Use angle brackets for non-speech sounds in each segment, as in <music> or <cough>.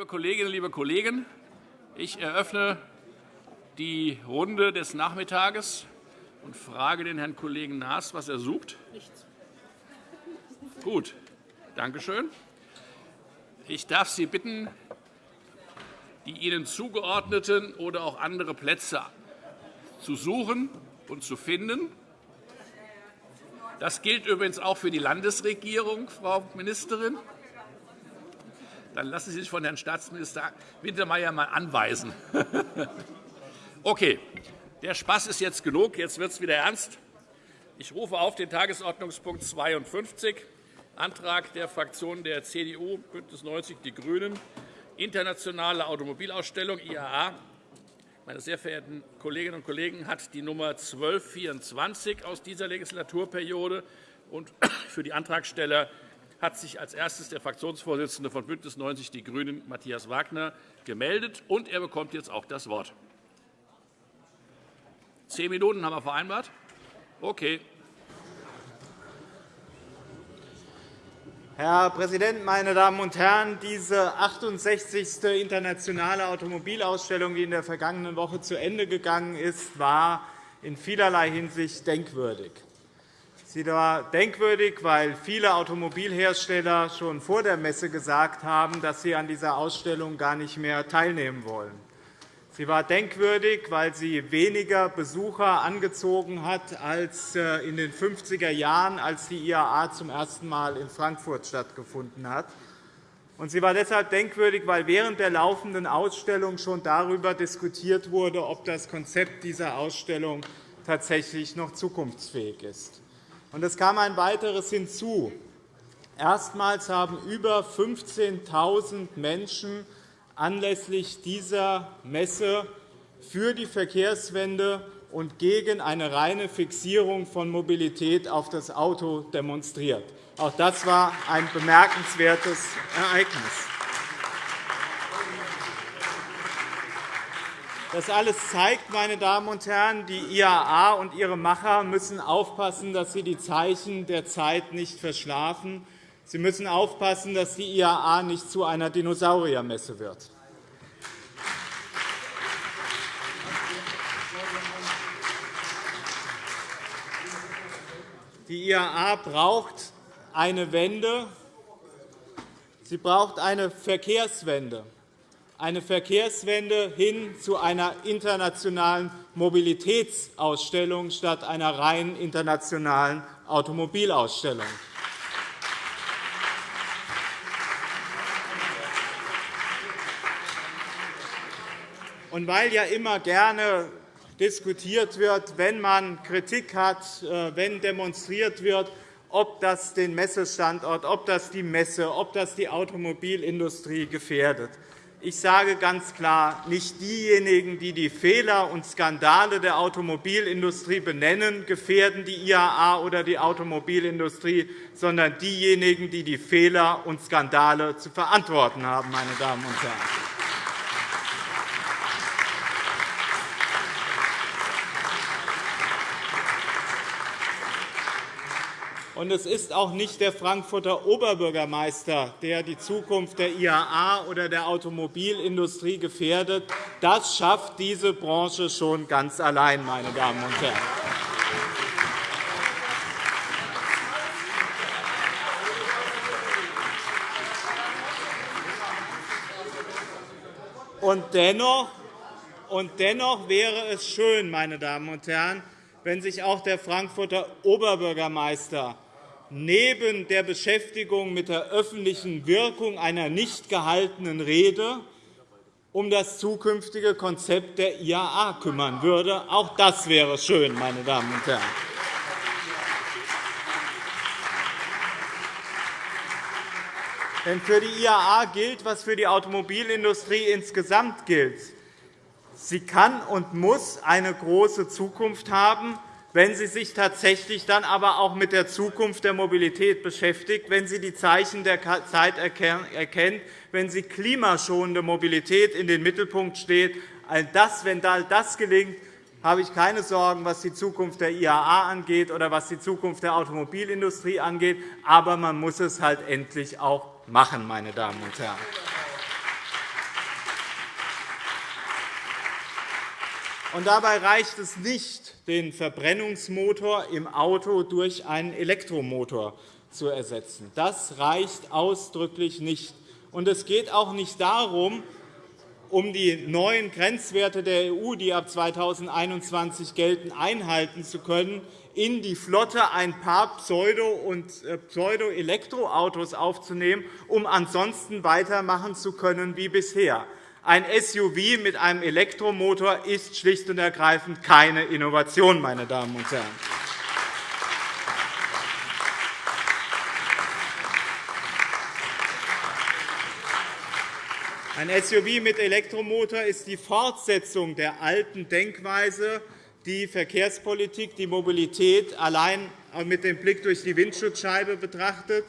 Liebe Kolleginnen, liebe Kollegen, ich eröffne die Runde des Nachmittages und frage den Herrn Kollegen Naas, was er sucht. Nichts. Gut, danke schön. Ich darf Sie bitten, die Ihnen zugeordneten oder auch andere Plätze zu suchen und zu finden. Das gilt übrigens auch für die Landesregierung, Frau Ministerin. Dann lassen Sie sich von Herrn Staatsminister Wintermeyer einmal anweisen. <laughs> Okay, der Spaß ist jetzt genug. Jetzt wird es wieder ernst. Ich rufe auf den Tagesordnungspunkt 52, Antrag der Fraktionen der CDU, BÜNDNIS 90 die GRÜNEN, Internationale Automobilausstellung IAA. Meine sehr verehrten Kolleginnen und Kollegen, hat die Nummer 1224 aus dieser Legislaturperiode. Und <coughs> für die Antragsteller hat sich als erstes der Fraktionsvorsitzende von BÜNDNIS 90 die GRÜNEN, Matthias Wagner, gemeldet. Und er bekommt jetzt auch das Wort. Zehn Minuten haben wir vereinbart. Okay. Herr Präsident, meine Damen und Herren! Diese 68. internationale Automobilausstellung, die in der vergangenen Woche zu Ende gegangen ist, war in vielerlei Hinsicht denkwürdig. Sie war denkwürdig, weil viele Automobilhersteller schon vor der Messe gesagt haben, dass sie an dieser Ausstellung gar nicht mehr teilnehmen wollen. Sie war denkwürdig, weil sie weniger Besucher angezogen hat als äh, in den 50er Jahren, als die IAA zum ersten Mal in Frankfurt stattgefunden hat. sie war deshalb denkwürdig, weil während der laufenden Ausstellung schon darüber diskutiert wurde, ob das Konzept dieser Ausstellung tatsächlich noch zukunftsfähig ist. Und es kam ein weiteres hinzu. Erstmals haben über 15.000 Menschen anlässlich dieser Messe für die Verkehrswende und gegen eine reine Fixierung von Mobilität auf das Auto demonstriert. Auch das war ein bemerkenswertes Ereignis. Das alles zeigt, meine Damen und Herren, die IAA und ihre Macher müssen aufpassen, dass sie die Zeichen der Zeit nicht verschlafen. Sie müssen aufpassen, dass die IAA nicht zu einer Dinosauriermesse wird. Die IAA braucht eine Wende. Sie braucht eine Verkehrswende eine Verkehrswende hin zu einer internationalen Mobilitätsausstellung statt einer rein internationalen Automobilausstellung. Und weil ja immer gerne diskutiert wird, wenn man Kritik hat, äh, wenn demonstriert wird, ob das den Messestandort, ob das die Messe, ob das die Automobilindustrie gefährdet. Ich sage ganz klar, nicht diejenigen, die die Fehler und Skandale der Automobilindustrie benennen, gefährden die IAA oder die Automobilindustrie, sondern diejenigen, die die Fehler und Skandale zu verantworten haben. Meine Damen und Herren. Und es ist auch nicht der Frankfurter Oberbürgermeister, der die Zukunft der IAA oder der Automobilindustrie gefährdet. Das schafft diese Branche schon ganz allein, meine Damen und Herren. Und dennoch, und dennoch wäre es schön, meine Damen und Herren, wenn sich auch der Frankfurter Oberbürgermeister neben der Beschäftigung mit der öffentlichen Wirkung einer nicht gehaltenen Rede um das zukünftige Konzept der IAA kümmern würde. Auch das wäre schön, meine Damen und Herren. Denn für die IAA gilt, was für die Automobilindustrie insgesamt gilt. Sie kann und muss eine große Zukunft haben wenn sie sich tatsächlich dann aber auch mit der Zukunft der Mobilität beschäftigt, wenn sie die Zeichen der Zeit erkennt, wenn sie klimaschonende Mobilität in den Mittelpunkt steht. Wenn all das gelingt, habe ich keine Sorgen, was die Zukunft der IAA angeht oder was die Zukunft der Automobilindustrie angeht. Aber man muss es halt endlich auch machen, meine Damen und Herren. Und dabei reicht es nicht, den Verbrennungsmotor im Auto durch einen Elektromotor zu ersetzen. Das reicht ausdrücklich nicht. Und es geht auch nicht darum, um die neuen Grenzwerte der EU, die ab 2021 gelten, einhalten zu können, in die Flotte ein paar Pseudo- und äh, Pseudo-Elektroautos aufzunehmen, um ansonsten weitermachen zu können wie bisher. Ein SUV mit einem Elektromotor ist schlicht und ergreifend keine Innovation, meine Damen und Herren. Ein SUV mit Elektromotor ist die Fortsetzung der alten Denkweise, die Verkehrspolitik, die Mobilität allein mit dem Blick durch die Windschutzscheibe betrachtet.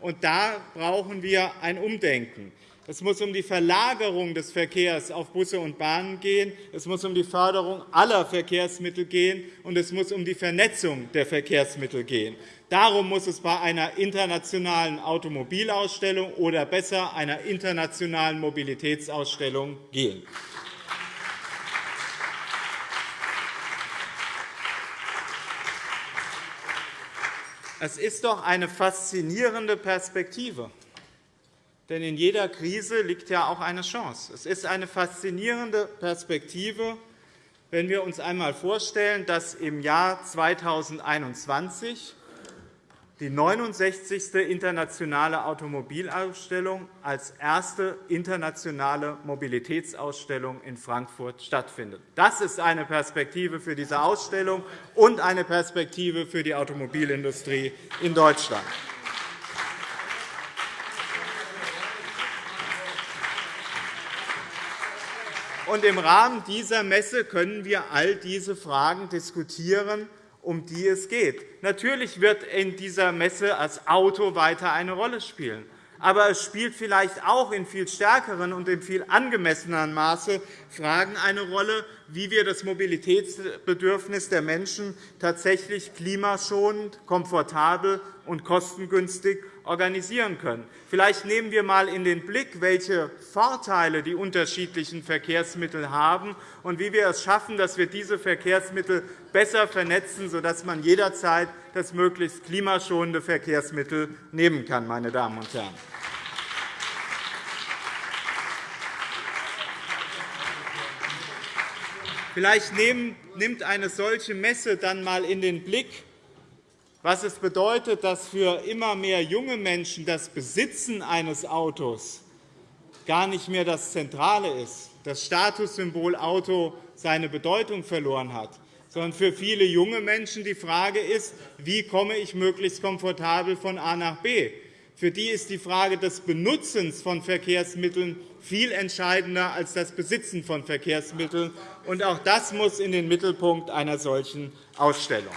Und da brauchen wir ein Umdenken. Es muss um die Verlagerung des Verkehrs auf Busse und Bahnen gehen. Es muss um die Förderung aller Verkehrsmittel gehen, und es muss um die Vernetzung der Verkehrsmittel gehen. Darum muss es bei einer internationalen Automobilausstellung oder besser einer internationalen Mobilitätsausstellung gehen. Es ist doch eine faszinierende Perspektive. Denn in jeder Krise liegt ja auch eine Chance. Es ist eine faszinierende Perspektive, wenn wir uns einmal vorstellen, dass im Jahr 2021 die 69. Internationale Automobilausstellung als erste internationale Mobilitätsausstellung in Frankfurt stattfindet. Das ist eine Perspektive für diese Ausstellung und eine Perspektive für die Automobilindustrie in Deutschland. Und Im Rahmen dieser Messe können wir all diese Fragen diskutieren um die es geht. Natürlich wird in dieser Messe das Auto weiter eine Rolle spielen. Aber es spielt vielleicht auch in viel stärkeren und in viel angemesseneren Maße Fragen eine Rolle, wie wir das Mobilitätsbedürfnis der Menschen tatsächlich klimaschonend, komfortabel und kostengünstig organisieren können. Vielleicht nehmen wir einmal in den Blick, welche Vorteile die unterschiedlichen Verkehrsmittel haben und wie wir es schaffen, dass wir diese Verkehrsmittel besser vernetzen, sodass man jederzeit das möglichst klimaschonende Verkehrsmittel nehmen kann. Meine Damen und Herren. Vielleicht nimmt eine solche Messe dann einmal in den Blick, was es bedeutet, dass für immer mehr junge Menschen das Besitzen eines Autos gar nicht mehr das Zentrale ist, das Statussymbol Auto seine Bedeutung verloren hat, sondern für viele junge Menschen die Frage ist, wie komme ich möglichst komfortabel von A nach B. Für die ist die Frage des Benutzens von Verkehrsmitteln viel entscheidender als das Besitzen von Verkehrsmitteln. Und auch das muss in den Mittelpunkt einer solchen Ausstellung.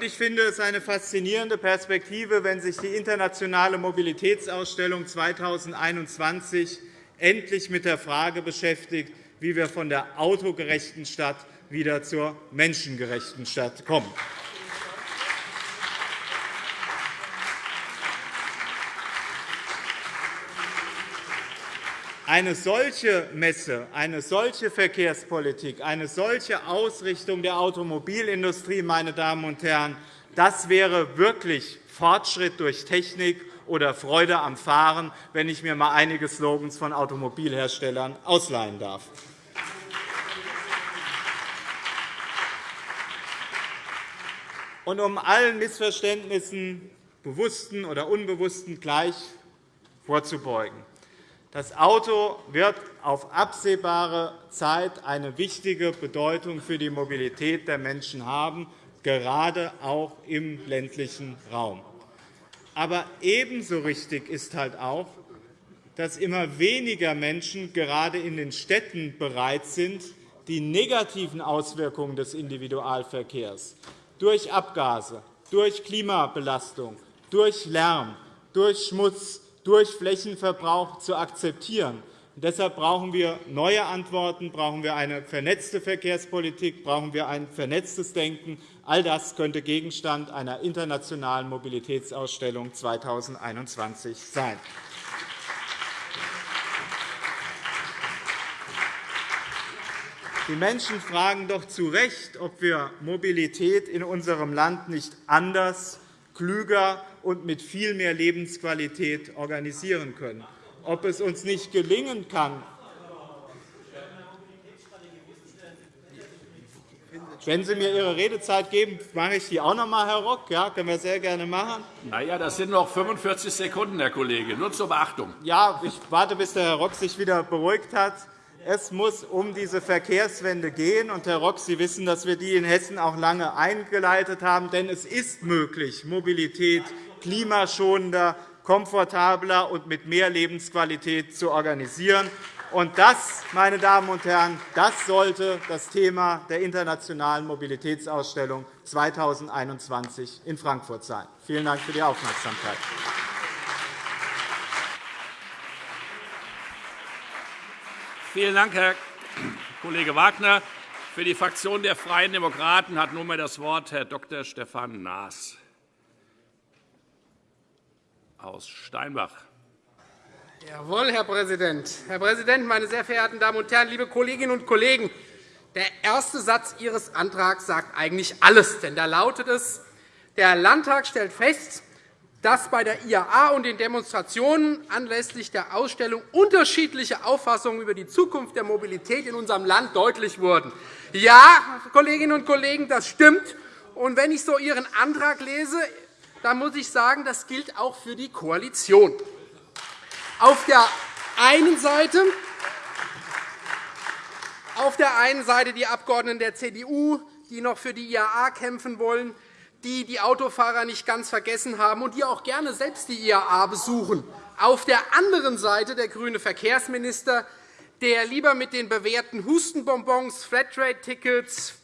Ich finde es eine faszinierende Perspektive, wenn sich die Internationale Mobilitätsausstellung 2021 endlich mit der Frage beschäftigt, wie wir von der autogerechten Stadt wieder zur menschengerechten Stadt kommen. Eine solche Messe, eine solche Verkehrspolitik, eine solche Ausrichtung der Automobilindustrie, meine Damen und Herren, das wäre wirklich Fortschritt durch Technik oder Freude am Fahren, wenn ich mir einmal einige Slogans von Automobilherstellern ausleihen darf. Und um allen Missverständnissen, bewussten oder unbewussten, gleich vorzubeugen. Das Auto wird auf absehbare Zeit eine wichtige Bedeutung für die Mobilität der Menschen haben, gerade auch im ländlichen Raum. Aber ebenso richtig ist halt auch, dass immer weniger Menschen gerade in den Städten bereit sind, die negativen Auswirkungen des Individualverkehrs durch Abgase, durch Klimabelastung, durch Lärm, durch Schmutz durch Flächenverbrauch zu akzeptieren, deshalb brauchen wir neue Antworten, brauchen wir eine vernetzte Verkehrspolitik, brauchen wir ein vernetztes Denken. All das könnte Gegenstand einer internationalen Mobilitätsausstellung 2021 sein. Die Menschen fragen doch zu Recht, ob wir Mobilität in unserem Land nicht anders, klüger und mit viel mehr Lebensqualität organisieren können, ob es uns nicht gelingen kann, Wenn Sie mir Ihre Redezeit geben, mache ich die auch noch einmal, Herr Rock. Ja, können wir sehr gerne machen. Na ja, das sind noch 45 Sekunden, Herr Kollege. Nur zur Beachtung. Ja, ich warte, bis der Herr Rock sich wieder beruhigt hat. Es muss um diese Verkehrswende gehen. Und, Herr Rock, Sie wissen, dass wir die in Hessen auch lange eingeleitet haben. Denn es ist möglich, Mobilität klimaschonender, komfortabler und mit mehr Lebensqualität zu organisieren. Und das, meine Damen und Herren, das sollte das Thema der Internationalen Mobilitätsausstellung 2021 in Frankfurt sein. Vielen Dank für die Aufmerksamkeit. Vielen Dank, Herr Kollege Wagner. Für die Fraktion der Freien Demokraten hat nunmehr das Wort Herr Dr. Stefan Naas aus Steinbach. Jawohl, Herr Präsident. Herr Präsident, meine sehr verehrten Damen und Herren, liebe Kolleginnen und Kollegen! Der erste Satz Ihres Antrags sagt eigentlich alles. Denn da lautet es, der Landtag stellt fest, dass bei der IAA und den Demonstrationen anlässlich der Ausstellung unterschiedliche Auffassungen über die Zukunft der Mobilität in unserem Land deutlich wurden. Ja, Kolleginnen und Kollegen, das stimmt. Und wenn ich so Ihren Antrag lese, dann muss ich sagen, das gilt auch für die Koalition. Auf der einen Seite auf der einen Seite die Abgeordneten der CDU, die noch für die IAA kämpfen wollen, die die Autofahrer nicht ganz vergessen haben und die auch gerne selbst die IAA besuchen. Auf der anderen Seite der grüne Verkehrsminister, der lieber mit den bewährten Hustenbonbons, Flatrate-Tickets,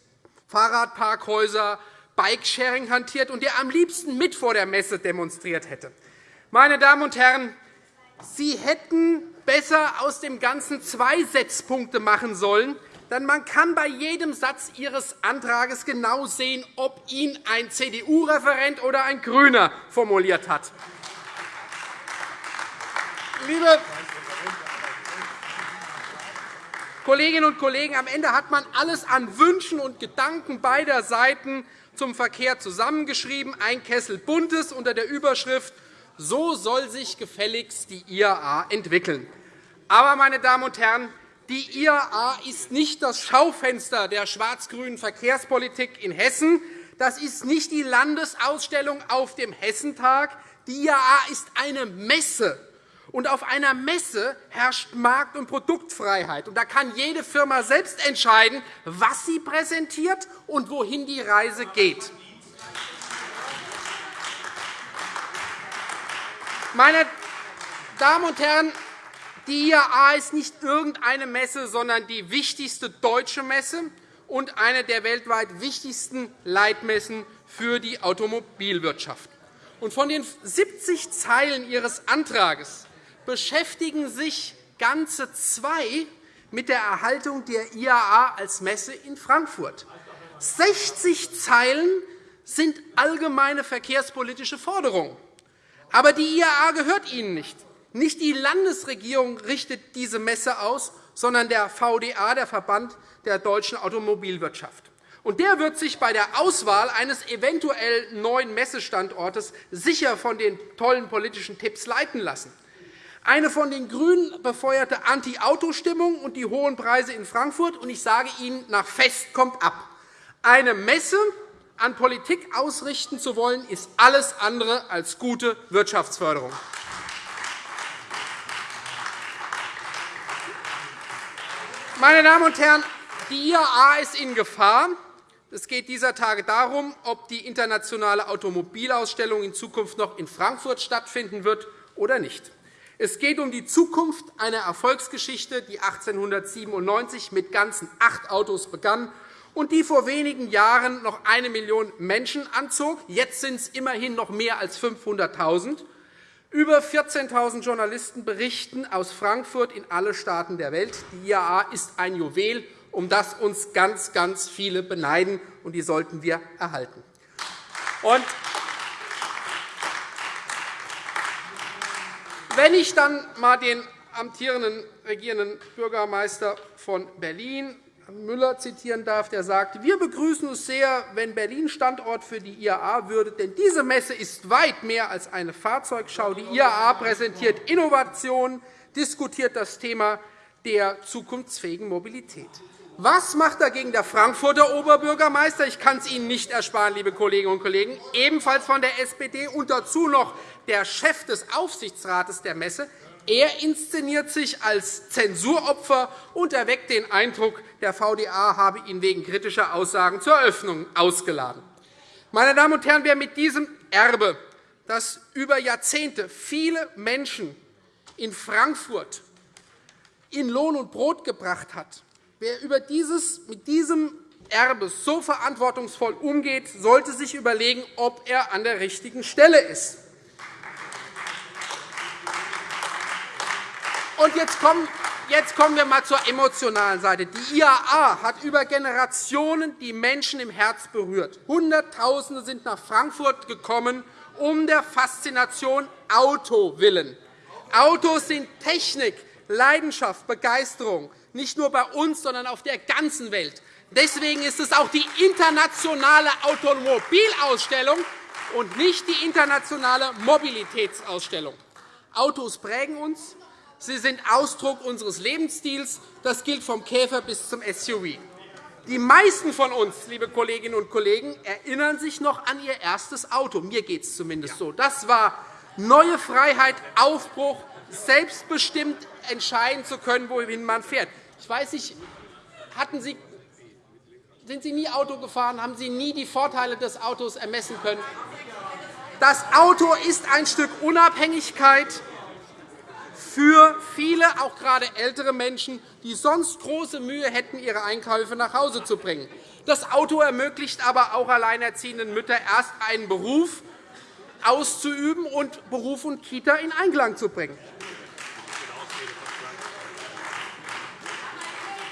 Fahrradparkhäuser, Bikesharing hantiert und der am liebsten mit vor der Messe demonstriert hätte. Meine Damen und Herren, Sie hätten besser aus dem Ganzen zwei Setzpunkte machen sollen, denn man kann bei jedem Satz Ihres Antrags genau sehen, ob ihn ein CDU-Referent oder ein GRÜNER formuliert hat. Liebe Kolleginnen und Kollegen, am Ende hat man alles an Wünschen und Gedanken beider Seiten zum Verkehr zusammengeschrieben, ein Kessel Buntes unter der Überschrift So soll sich gefälligst die IAA entwickeln. Aber, meine Damen und Herren, die IAA ist nicht das Schaufenster der schwarz-grünen Verkehrspolitik in Hessen. Das ist nicht die Landesausstellung auf dem Hessentag. Die IAA ist eine Messe. Und auf einer Messe herrscht Markt- und Produktfreiheit. Und da kann jede Firma selbst entscheiden, was sie präsentiert und wohin die Reise geht. Meine Damen und Herren, die IAA ist nicht irgendeine Messe, sondern die wichtigste deutsche Messe und eine der weltweit wichtigsten Leitmessen für die Automobilwirtschaft. von den 70 Zeilen Ihres Antrags beschäftigen sich ganze zwei mit der Erhaltung der IAA als Messe in Frankfurt. 60 Zeilen sind allgemeine verkehrspolitische Forderungen. Aber die IAA gehört Ihnen nicht. Nicht die Landesregierung richtet diese Messe aus, sondern der VDA, der Verband der deutschen Automobilwirtschaft. Und der wird sich bei der Auswahl eines eventuell neuen Messestandortes sicher von den tollen politischen Tipps leiten lassen. Eine von den GRÜNEN befeuerte Anti-Auto-Stimmung und die hohen Preise in Frankfurt. Und ich sage Ihnen, nach Fest kommt ab. Eine Messe an Politik ausrichten zu wollen, ist alles andere als gute Wirtschaftsförderung. Meine Damen und Herren, die IAA ist in Gefahr. Es geht dieser Tage darum, ob die internationale Automobilausstellung in Zukunft noch in Frankfurt stattfinden wird oder nicht. Es geht um die Zukunft einer Erfolgsgeschichte, die 1897 mit ganzen acht Autos begann und die vor wenigen Jahren noch eine Million Menschen anzog. Jetzt sind es immerhin noch mehr als 500.000. Über 14.000 Journalisten berichten aus Frankfurt in alle Staaten der Welt. Die IAA ist ein Juwel, um das uns ganz, ganz viele beneiden, und die sollten wir erhalten. Und wenn ich dann einmal den amtierenden regierenden Bürgermeister von Berlin Müller zitieren darf, der sagt, wir begrüßen es sehr, wenn Berlin Standort für die IAA würde, denn diese Messe ist weit mehr als eine Fahrzeugschau. Die IAA präsentiert Innovationen, diskutiert das Thema der zukunftsfähigen Mobilität. Was macht dagegen der Frankfurter Oberbürgermeister? Ich kann es Ihnen nicht ersparen, liebe Kolleginnen und Kollegen, ebenfalls von der SPD und dazu noch der Chef des Aufsichtsrates der Messe. Er inszeniert sich als Zensuropfer und erweckt den Eindruck, der VDA habe ihn wegen kritischer Aussagen zur Eröffnung ausgeladen. Meine Damen und Herren, wer mit diesem Erbe, das über Jahrzehnte viele Menschen in Frankfurt in Lohn und Brot gebracht hat, wer über dieses, mit diesem Erbe so verantwortungsvoll umgeht, sollte sich überlegen, ob er an der richtigen Stelle ist. Und jetzt kommen, jetzt kommen wir einmal zur emotionalen Seite. Die IAA hat über Generationen die Menschen im Herz berührt. Hunderttausende sind nach Frankfurt gekommen, um der Faszination Auto willen. Autos sind Technik, Leidenschaft, Begeisterung, nicht nur bei uns, sondern auf der ganzen Welt. Deswegen ist es auch die internationale Automobilausstellung und nicht die internationale Mobilitätsausstellung. Autos prägen uns, Sie sind Ausdruck unseres Lebensstils. Das gilt vom Käfer bis zum SUV. Die meisten von uns, liebe Kolleginnen und Kollegen, erinnern sich noch an ihr erstes Auto. Mir geht es zumindest so. Das war neue Freiheit, Aufbruch, selbstbestimmt entscheiden zu können, wohin man fährt. Ich weiß nicht, hatten Sie, sind Sie nie Auto gefahren? Haben Sie nie die Vorteile des Autos ermessen können? Das Auto ist ein Stück Unabhängigkeit für viele, auch gerade ältere Menschen, die sonst große Mühe hätten, ihre Einkäufe nach Hause zu bringen. Das Auto ermöglicht aber auch alleinerziehenden Müttern erst einen Beruf auszuüben und Beruf und Kita in Einklang zu bringen.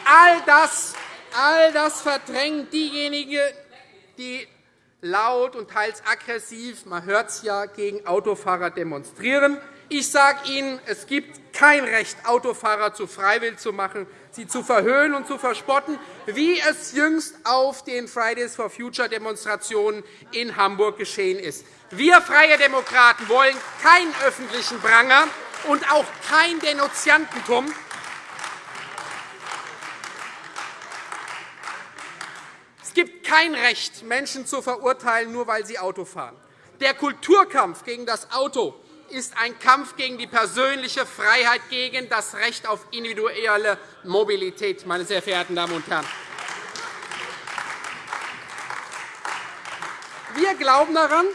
All das, all das verdrängt diejenigen, die laut und teils aggressiv, man hört es ja, gegen Autofahrer demonstrieren. Ich sage Ihnen, es gibt kein Recht, Autofahrer zu freiwillig zu machen, sie zu verhöhnen und zu verspotten, wie es jüngst auf den Fridays for Future Demonstrationen in Hamburg geschehen ist. Wir Freie Demokraten wollen keinen öffentlichen Pranger und auch kein Denunziantentum. Es gibt kein Recht, Menschen zu verurteilen, nur weil sie Auto fahren. Der Kulturkampf gegen das Auto ist ein Kampf gegen die persönliche Freiheit, gegen das Recht auf individuelle Mobilität, meine sehr verehrten Damen und Herren. Wir glauben daran,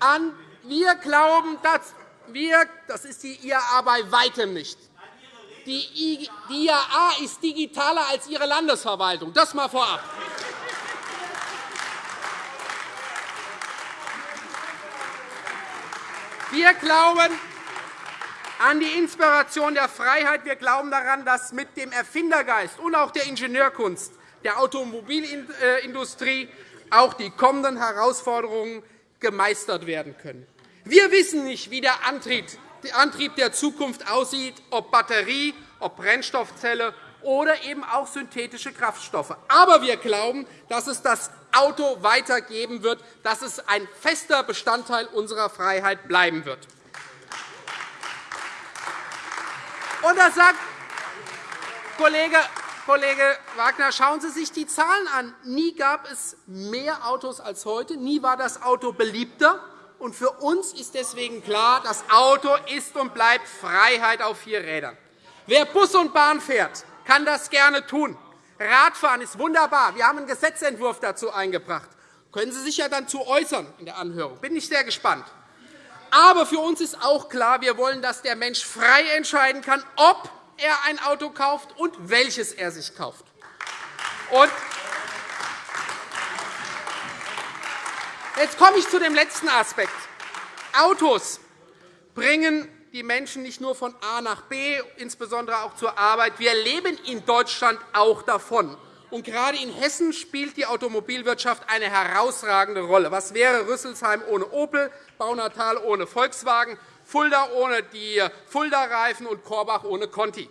an, wir glauben, dass wir, das ist die IAA bei weitem nicht. Die IAA ist digitaler als Ihre Landesverwaltung. Das einmal vorab. Wir glauben an die Inspiration der Freiheit. Wir glauben daran, dass mit dem Erfindergeist und auch der Ingenieurkunst der Automobilindustrie auch die kommenden Herausforderungen gemeistert werden können. Wir wissen nicht, wie der Antrieb der Zukunft aussieht, ob Batterie, ob Brennstoffzelle oder eben auch synthetische Kraftstoffe. Aber wir glauben, dass es das Auto weitergeben wird, dass es ein fester Bestandteil unserer Freiheit bleiben wird. Und das sagt Kollege Kollege Wagner, schauen Sie sich die Zahlen an. Nie gab es mehr Autos als heute. Nie war das Auto beliebter. Und für uns ist deswegen klar, das Auto ist und bleibt Freiheit auf vier Rädern. Wer Bus und Bahn fährt, kann das gerne tun. Radfahren ist wunderbar. Wir haben einen Gesetzentwurf dazu eingebracht. Können Sie sich ja dann zu äußern in der Anhörung. Bin ich sehr gespannt. Aber für uns ist auch klar, wir wollen, dass der Mensch frei entscheiden kann, ob er ein Auto kauft und welches er sich kauft. Jetzt komme ich zu dem letzten Aspekt. Autos bringen die Menschen nicht nur von A nach B, insbesondere auch zur Arbeit. Wir leben in Deutschland auch davon. Und gerade in Hessen spielt die Automobilwirtschaft eine herausragende Rolle. Was wäre Rüsselsheim ohne Opel, Baunatal ohne Volkswagen, Fulda ohne die Fulda-Reifen und Korbach ohne Conti?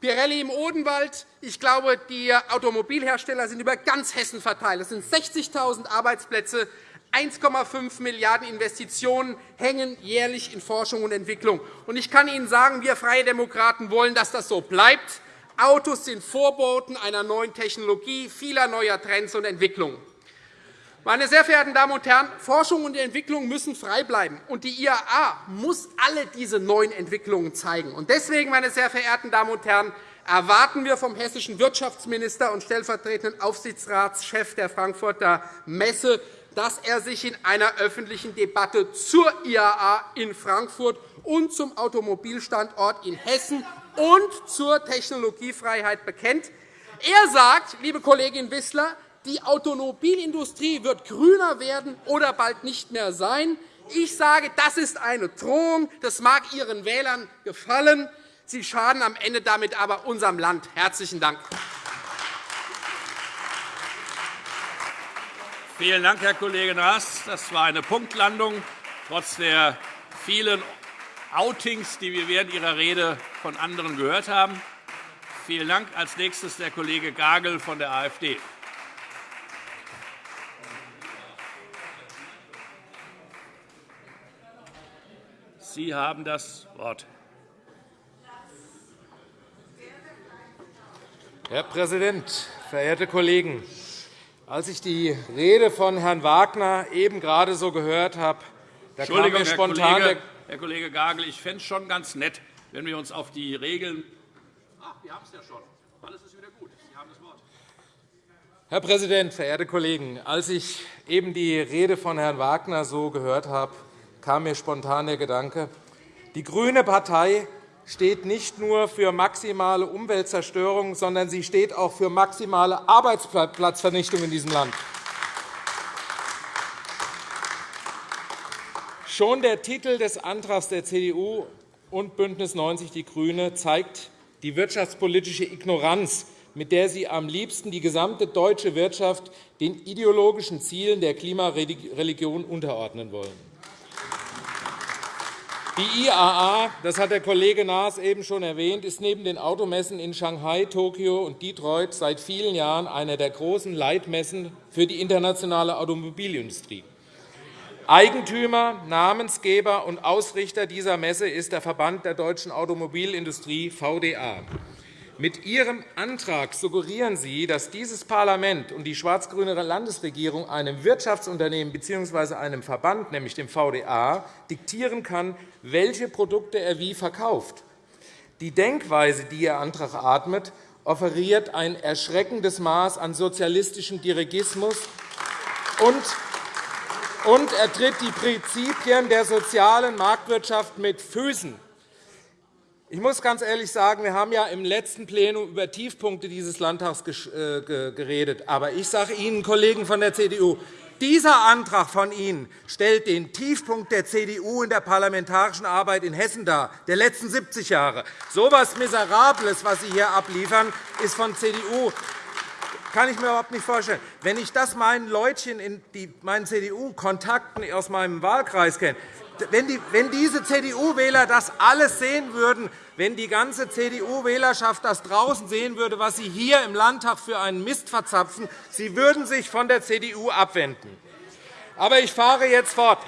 Pirelli im Odenwald. Ich glaube, die Automobilhersteller sind über ganz Hessen verteilt. Es sind 60.000 Arbeitsplätze. 1,5 Milliarden € Investitionen hängen jährlich in Forschung und Entwicklung. Ich kann Ihnen sagen, wir Freie Demokraten wollen, dass das so bleibt. Autos sind Vorboten einer neuen Technologie, vieler neuer Trends und Entwicklungen. Meine sehr verehrten Damen und Herren, Forschung und Entwicklung müssen frei bleiben, und die IAA muss alle diese neuen Entwicklungen zeigen. Deswegen, meine sehr verehrten Damen und Herren, erwarten wir vom hessischen Wirtschaftsminister und stellvertretenden Aufsichtsratschef der Frankfurter Messe, dass er sich in einer öffentlichen Debatte zur IAA in Frankfurt und zum Automobilstandort in Hessen und zur Technologiefreiheit bekennt. Er sagt, liebe Kollegin Wissler, die Automobilindustrie wird grüner werden oder bald nicht mehr sein. Ich sage, das ist eine Drohung. Das mag Ihren Wählern gefallen. Sie schaden am Ende damit aber unserem Land. – Herzlichen Dank. Vielen Dank, Herr Kollege Naas. Das war eine Punktlandung, trotz der vielen Outings, die wir während Ihrer Rede von anderen gehört haben. Vielen Dank. Als nächstes der Kollege Gagel von der AfD. Sie haben das Wort. Herr Präsident, verehrte Kollegen! Als ich die Rede von Herrn Wagner eben gerade so gehört habe, da kam mir spontan Herr Kollege, Herr Kollege Gagel, ich fände es schon ganz nett, wenn wir uns auf die Regeln. Ach, wir haben es ja schon. Alles ist wieder gut. Sie haben das Wort. Herr Präsident, verehrte Kollegen! Als ich eben die Rede von Herrn Wagner so gehört habe, kam mir spontan der Gedanke, die grüne Partei steht nicht nur für maximale Umweltzerstörung, sondern sie steht auch für maximale Arbeitsplatzvernichtung in diesem Land. Schon der Titel des Antrags der CDU und BÜNDNIS 90 die GRÜNE zeigt die wirtschaftspolitische Ignoranz, mit der Sie am liebsten die gesamte deutsche Wirtschaft den ideologischen Zielen der Klimareligion unterordnen wollen. Die IAA, das hat der Kollege Naas eben schon erwähnt, ist neben den Automessen in Shanghai, Tokio und Detroit seit vielen Jahren eine der großen Leitmessen für die internationale Automobilindustrie. Eigentümer, Namensgeber und Ausrichter dieser Messe ist der Verband der deutschen Automobilindustrie VDA. Mit Ihrem Antrag suggerieren Sie, dass dieses Parlament und die schwarz-grüne Landesregierung einem Wirtschaftsunternehmen bzw. einem Verband, nämlich dem VDA, diktieren kann, welche Produkte er wie verkauft. Die Denkweise, die Ihr Antrag atmet, offeriert ein erschreckendes Maß an sozialistischem Dirigismus und er tritt die Prinzipien der sozialen Marktwirtschaft mit Füßen. Ich muss ganz ehrlich sagen, wir haben ja im letzten Plenum über Tiefpunkte dieses Landtags äh, geredet. Aber ich sage Ihnen, Kollegen von der CDU, dieser Antrag von Ihnen stellt den Tiefpunkt der CDU in der parlamentarischen Arbeit in Hessen dar, der letzten 70 Jahre. So etwas Miserables, was Sie hier abliefern, ist von CDU kann ich mir überhaupt nicht vorstellen. Wenn ich das meinen Leutchen in meinen CDU-Kontakten aus meinem Wahlkreis kenne, wenn, die, wenn diese CDU-Wähler das alles sehen würden, wenn die ganze CDU-Wählerschaft das draußen sehen würde, was Sie hier im Landtag für einen Mist verzapfen, Sie würden sich von der CDU abwenden. Aber ich fahre jetzt fort.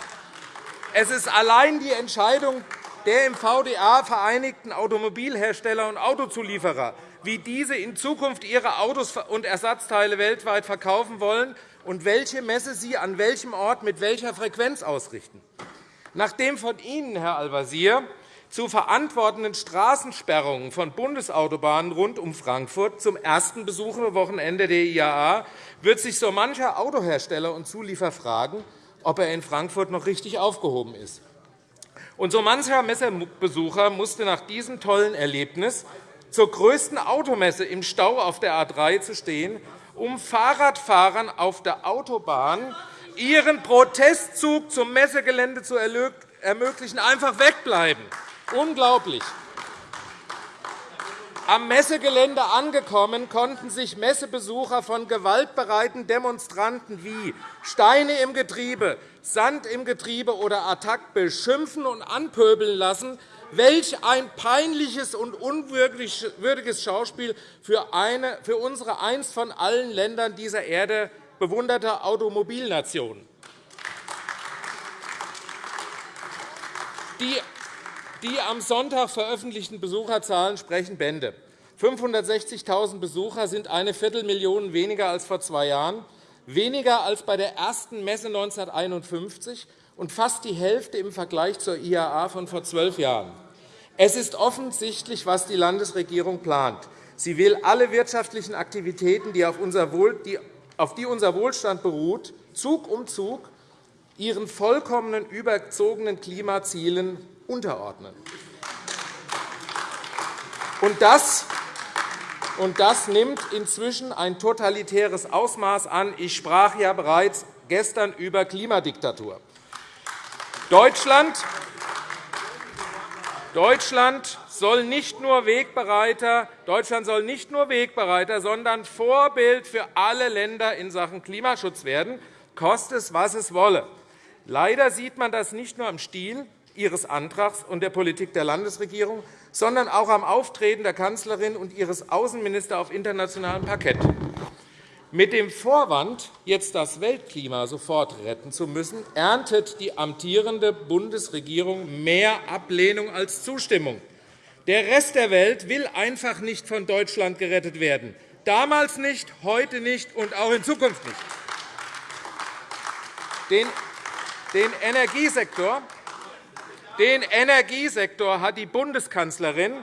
Es ist allein die Entscheidung der im VDA vereinigten Automobilhersteller und Autozulieferer, wie diese in Zukunft ihre Autos und Ersatzteile weltweit verkaufen wollen und welche Messe sie an welchem Ort mit welcher Frequenz ausrichten. Nachdem von Ihnen, Herr Al-Wazir, zu verantwortenden Straßensperrungen von Bundesautobahnen rund um Frankfurt zum ersten Besucherwochenende der IAA wird sich so mancher Autohersteller und Zulieferer fragen, ob er in Frankfurt noch richtig aufgehoben ist. Und so mancher Messebesucher musste nach diesem tollen Erlebnis zur größten Automesse im Stau auf der A 3 zu stehen, um Fahrradfahrern auf der Autobahn ihren Protestzug zum Messegelände zu ermöglichen, einfach wegbleiben. Unglaublich. Am Messegelände angekommen, konnten sich Messebesucher von gewaltbereiten Demonstranten wie Steine im Getriebe, Sand im Getriebe oder Attac beschimpfen und anpöbeln lassen. Welch ein peinliches und unwürdiges Schauspiel für, eine, für unsere einst von allen Ländern dieser Erde bewunderte Automobilnation. Die die am Sonntag veröffentlichten Besucherzahlen sprechen Bände. 560.000 Besucher sind eine Viertelmillion weniger als vor zwei Jahren, weniger als bei der ersten Messe 1951 und fast die Hälfte im Vergleich zur IAA von vor zwölf Jahren. Es ist offensichtlich, was die Landesregierung plant. Sie will alle wirtschaftlichen Aktivitäten, die auf, die unser Wohlstand beruht, Zug um Zug ihren vollkommenen überzogenen Klimazielen unterordnen. Und das, und das nimmt inzwischen ein totalitäres Ausmaß an. Ich sprach ja bereits gestern über Klimadiktatur. Deutschland Deutschland soll nicht nur Wegbereiter, Deutschland soll nicht nur Wegbereiter, sondern Vorbild für alle Länder in Sachen Klimaschutz werden, koste es, was es wolle. Leider sieht man das nicht nur am Stil, Ihres Antrags und der Politik der Landesregierung, sondern auch am Auftreten der Kanzlerin und ihres Außenministers auf internationalem Parkett. Mit dem Vorwand, jetzt das Weltklima sofort retten zu müssen, erntet die amtierende Bundesregierung mehr Ablehnung als Zustimmung. Der Rest der Welt will einfach nicht von Deutschland gerettet werden. Damals nicht, heute nicht und auch in Zukunft nicht. Den Energiesektor den Energiesektor hat die Bundeskanzlerin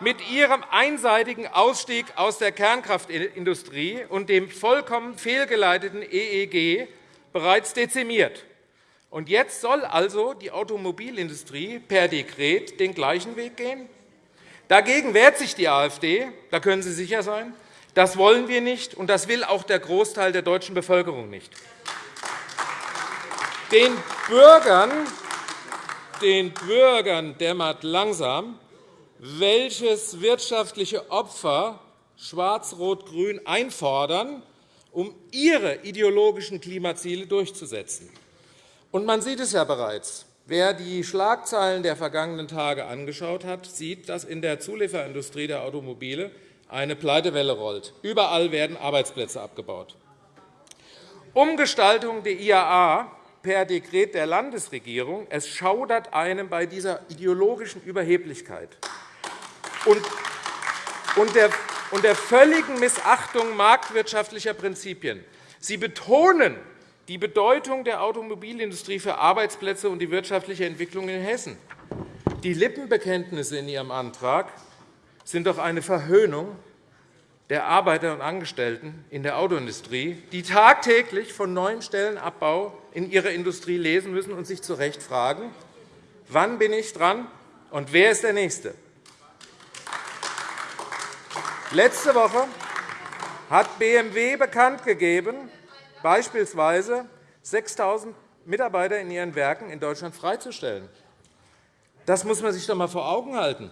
mit ihrem einseitigen Ausstieg aus der Kernkraftindustrie und dem vollkommen fehlgeleiteten EEG bereits dezimiert. Und jetzt soll also die Automobilindustrie per Dekret den gleichen Weg gehen? Dagegen wehrt sich die AfD, da können Sie sicher sein. Das wollen wir nicht, und das will auch der Großteil der deutschen Bevölkerung nicht. Den Bürgern den Bürgern dämmert langsam, welches wirtschaftliche Opfer Schwarz-Rot-Grün einfordern, um ihre ideologischen Klimaziele durchzusetzen. Und man sieht es ja bereits. Wer die Schlagzeilen der vergangenen Tage angeschaut hat, sieht, dass in der Zulieferindustrie der Automobile eine Pleitewelle rollt. Überall werden Arbeitsplätze abgebaut. Umgestaltung der IAA per Dekret der Landesregierung. Es schaudert einem bei dieser ideologischen Überheblichkeit und der völligen Missachtung marktwirtschaftlicher Prinzipien. Sie betonen die Bedeutung der Automobilindustrie für Arbeitsplätze und die wirtschaftliche Entwicklung in Hessen. Die Lippenbekenntnisse in Ihrem Antrag sind doch eine Verhöhnung der Arbeiter und Angestellten in der Autoindustrie, die tagtäglich von neuen Stellenabbau in ihrer Industrie lesen müssen und sich zu Recht fragen, wann bin ich dran und wer ist der Nächste? Letzte Woche hat BMW bekannt gegeben, beispielsweise 6.000 Mitarbeiter in ihren Werken in Deutschland freizustellen. Das muss man sich doch einmal vor Augen halten.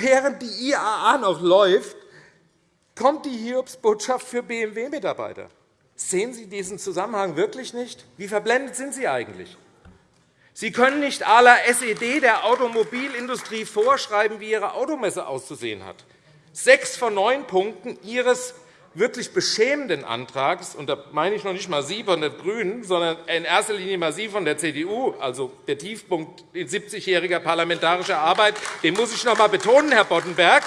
Während die IAA noch läuft, kommt die Hiobsbotschaft für BMW-Mitarbeiter. Sehen Sie diesen Zusammenhang wirklich nicht? Wie verblendet sind Sie eigentlich? Sie können nicht à la SED der Automobilindustrie vorschreiben, wie ihre Automesse auszusehen hat. Sechs von neun Punkten Ihres wirklich beschämenden Antrags, und da meine ich noch nicht einmal Sie von den GRÜNEN, sondern in erster Linie mal Sie von der CDU, also der Tiefpunkt in 70-jähriger parlamentarischer Arbeit, den muss ich noch einmal betonen, Herr Boddenberg,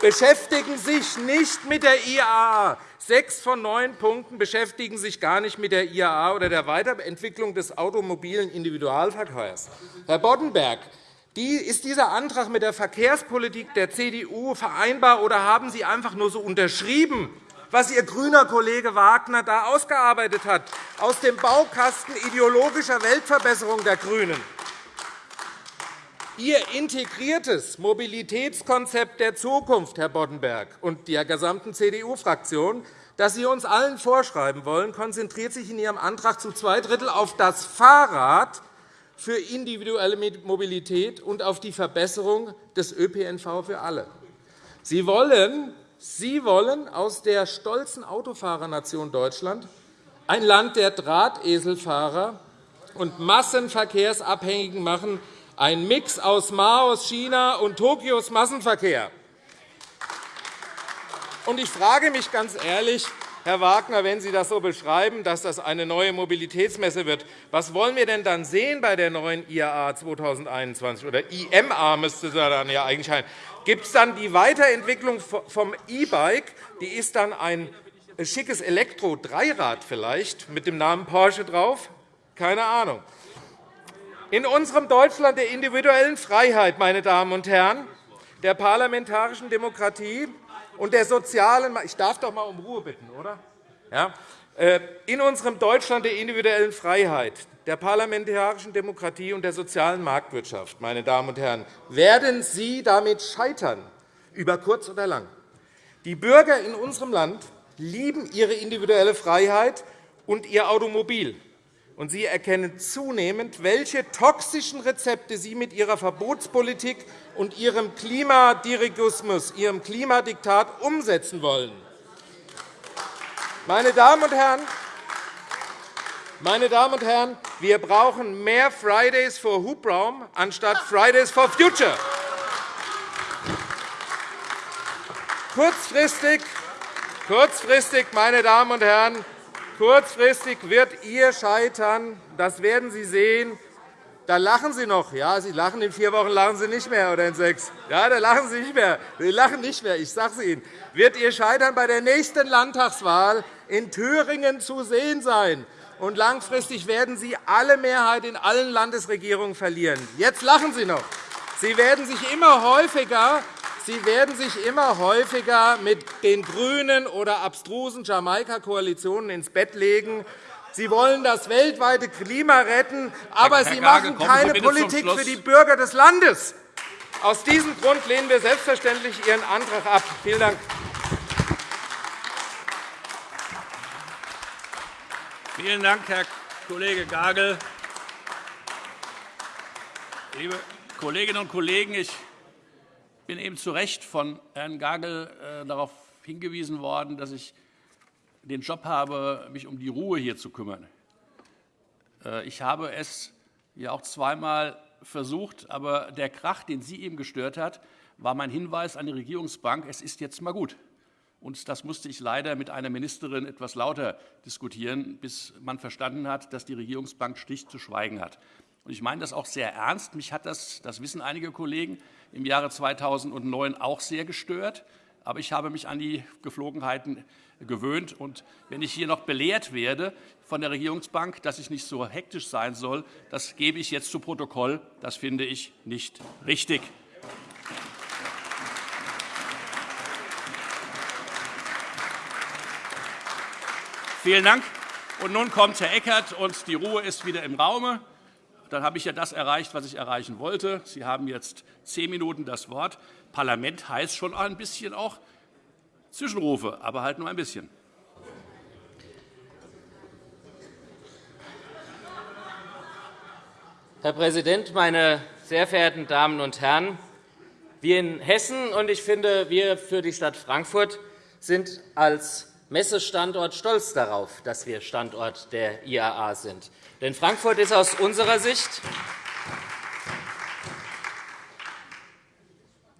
beschäftigen sich nicht mit der IAA. Sechs von neun Punkten beschäftigen sich gar nicht mit der IAA oder der Weiterentwicklung des automobilen Individualverkehrs. Herr Boddenberg, ist dieser Antrag mit der Verkehrspolitik der CDU vereinbar, oder haben Sie einfach nur so unterschrieben, was Ihr grüner Kollege Wagner da ausgearbeitet hat, aus dem Baukasten ideologischer Weltverbesserung der GRÜNEN? Ihr integriertes Mobilitätskonzept der Zukunft, Herr Boddenberg, und der gesamten CDU-Fraktion, das Sie uns allen vorschreiben wollen, konzentriert sich in Ihrem Antrag zu zwei Drittel auf das Fahrrad für individuelle Mobilität und auf die Verbesserung des ÖPNV für alle. Sie wollen, Sie wollen aus der stolzen Autofahrernation Deutschland ein Land der Drahteselfahrer und Massenverkehrsabhängigen machen, ein Mix aus Maos China und Tokios Massenverkehr. Ich frage mich ganz ehrlich, Herr Wagner, wenn Sie das so beschreiben, dass das eine neue Mobilitätsmesse wird, was wollen wir denn dann sehen bei der neuen IAA 2021 oder IMA müsste sie dann ja eigentlich heißen? Gibt es dann die Weiterentwicklung vom E-Bike? Die ist dann ein schickes Elektro-Dreirad vielleicht mit dem Namen Porsche drauf? Keine Ahnung. In unserem Deutschland der individuellen Freiheit, meine Damen und Herren, der parlamentarischen Demokratie und der sozialen Ich darf doch einmal um Ruhe bitten, oder? Ja. Äh, in unserem Deutschland der individuellen Freiheit, der parlamentarischen Demokratie und der sozialen Marktwirtschaft, meine Damen und Herren, werden Sie damit scheitern, über kurz oder lang. Die Bürger in unserem Land lieben ihre individuelle Freiheit und ihr Automobil und Sie erkennen zunehmend, welche toxischen Rezepte Sie mit Ihrer Verbotspolitik und Ihrem Klimadirigismus, Ihrem Klimadiktat umsetzen wollen. Meine Damen und Herren, meine Damen und Herren, wir brauchen mehr Fridays for Hubraum anstatt Fridays for Future. Kurzfristig, kurzfristig meine Damen und Herren, Kurzfristig wird ihr scheitern. Das werden Sie sehen. Da lachen Sie noch. Ja, Sie lachen in vier Wochen, lachen Sie nicht mehr, oder in sechs. Ja, da lachen Sie nicht mehr. Sie lachen nicht mehr. Ich sage es Ihnen. Wird Ihr Scheitern bei der nächsten Landtagswahl in Thüringen zu sehen sein. Und langfristig werden Sie alle Mehrheit in allen Landesregierungen verlieren. Jetzt lachen Sie noch. Sie werden sich immer häufiger Sie werden sich immer häufiger mit den GRÜNEN oder abstrusen Jamaika-Koalitionen ins Bett legen. Sie wollen das weltweite Klima retten, aber Sie machen keine Politik für die Bürger des Landes. Aus diesem Grund lehnen wir selbstverständlich Ihren Antrag ab. Vielen Dank. Vielen Dank, Herr Kollege Gagel. Liebe Kolleginnen und Kollegen, ich bin eben zu Recht von Herrn Gagel äh, darauf hingewiesen worden, dass ich den Job habe, mich um die Ruhe hier zu kümmern. Äh, ich habe es ja auch zweimal versucht, aber der Krach, den Sie eben gestört hat, war mein Hinweis an die Regierungsbank, es ist jetzt einmal gut. Und das musste ich leider mit einer Ministerin etwas lauter diskutieren, bis man verstanden hat, dass die Regierungsbank schlicht zu schweigen hat. Ich meine das auch sehr ernst. Mich hat das, das wissen einige Kollegen, im Jahre 2009 auch sehr gestört. Aber ich habe mich an die Geflogenheiten gewöhnt. Und wenn ich hier noch belehrt werde von der Regierungsbank, dass ich nicht so hektisch sein soll, das gebe ich jetzt zu Protokoll. Das finde ich nicht richtig. Vielen Dank. Und nun kommt Herr Eckert, und die Ruhe ist wieder im Raume dann habe ich ja das erreicht, was ich erreichen wollte. Sie haben jetzt zehn Minuten das Wort. Parlament heißt schon ein bisschen auch Zwischenrufe, aber halt nur ein bisschen. Herr Präsident, meine sehr verehrten Damen und Herren! Wir in Hessen und ich finde, wir für die Stadt Frankfurt sind als Messestandort stolz darauf, dass wir Standort der IAA sind. Denn Frankfurt ist aus unserer Sicht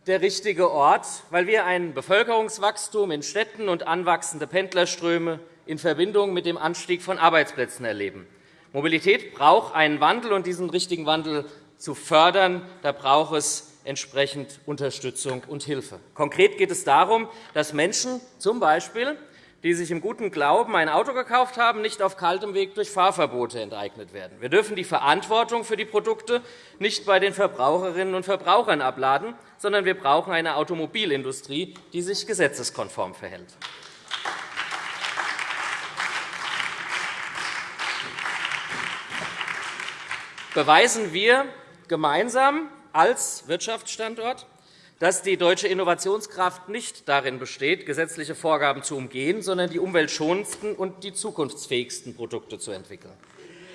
der richtige Ort, weil wir ein Bevölkerungswachstum in Städten und anwachsende Pendlerströme in Verbindung mit dem Anstieg von Arbeitsplätzen erleben. Mobilität braucht einen Wandel, und diesen richtigen Wandel zu fördern, da braucht es entsprechend Unterstützung und Hilfe. Konkret geht es darum, dass Menschen z. B die sich im guten Glauben ein Auto gekauft haben, nicht auf kaltem Weg durch Fahrverbote enteignet werden. Wir dürfen die Verantwortung für die Produkte nicht bei den Verbraucherinnen und Verbrauchern abladen, sondern wir brauchen eine Automobilindustrie, die sich gesetzeskonform verhält. Beweisen wir gemeinsam als Wirtschaftsstandort, dass die deutsche Innovationskraft nicht darin besteht, gesetzliche Vorgaben zu umgehen, sondern die umweltschonendsten und die zukunftsfähigsten Produkte zu entwickeln.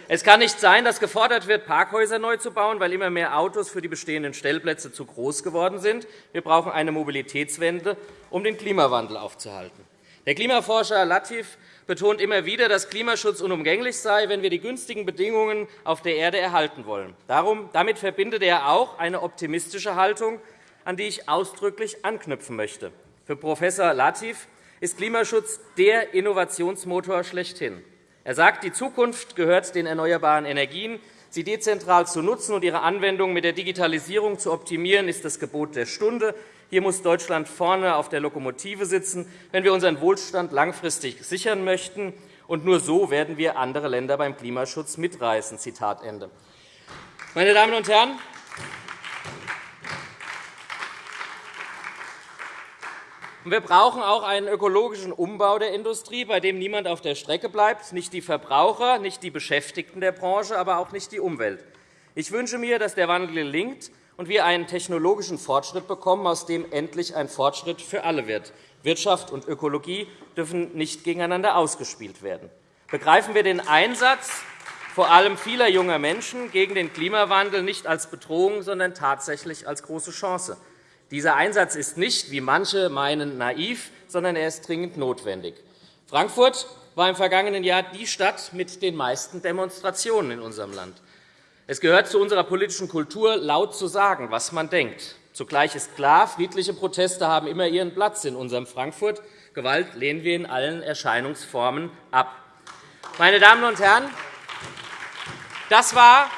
Es kann nicht sein, dass gefordert wird, Parkhäuser neu zu bauen, weil immer mehr Autos für die bestehenden Stellplätze zu groß geworden sind. Wir brauchen eine Mobilitätswende, um den Klimawandel aufzuhalten. Der Klimaforscher Latif betont immer wieder, dass Klimaschutz unumgänglich sei, wenn wir die günstigen Bedingungen auf der Erde erhalten wollen. damit verbindet er auch eine optimistische Haltung, an die ich ausdrücklich anknüpfen möchte. Für Prof. Latif ist Klimaschutz der Innovationsmotor schlechthin. Er sagt, die Zukunft gehört den erneuerbaren Energien. Sie dezentral zu nutzen und ihre Anwendung mit der Digitalisierung zu optimieren, ist das Gebot der Stunde. Hier muss Deutschland vorne auf der Lokomotive sitzen, wenn wir unseren Wohlstand langfristig sichern möchten. Und nur so werden wir andere Länder beim Klimaschutz mitreißen. Zitat Ende. Meine Damen und Herren, Wir brauchen auch einen ökologischen Umbau der Industrie, bei dem niemand auf der Strecke bleibt, nicht die Verbraucher, nicht die Beschäftigten der Branche, aber auch nicht die Umwelt. Ich wünsche mir, dass der Wandel gelingt und wir einen technologischen Fortschritt bekommen, aus dem endlich ein Fortschritt für alle wird. Wirtschaft und Ökologie dürfen nicht gegeneinander ausgespielt werden. Begreifen wir den Einsatz vor allem vieler junger Menschen gegen den Klimawandel nicht als Bedrohung, sondern tatsächlich als große Chance. Dieser Einsatz ist nicht, wie manche meinen, naiv, sondern er ist dringend notwendig. Frankfurt war im vergangenen Jahr die Stadt mit den meisten Demonstrationen in unserem Land. Es gehört zu unserer politischen Kultur, laut zu sagen, was man denkt. Zugleich ist klar, friedliche Proteste haben immer ihren Platz in unserem Frankfurt. Gewalt lehnen wir in allen Erscheinungsformen ab. Meine Damen und Herren, das war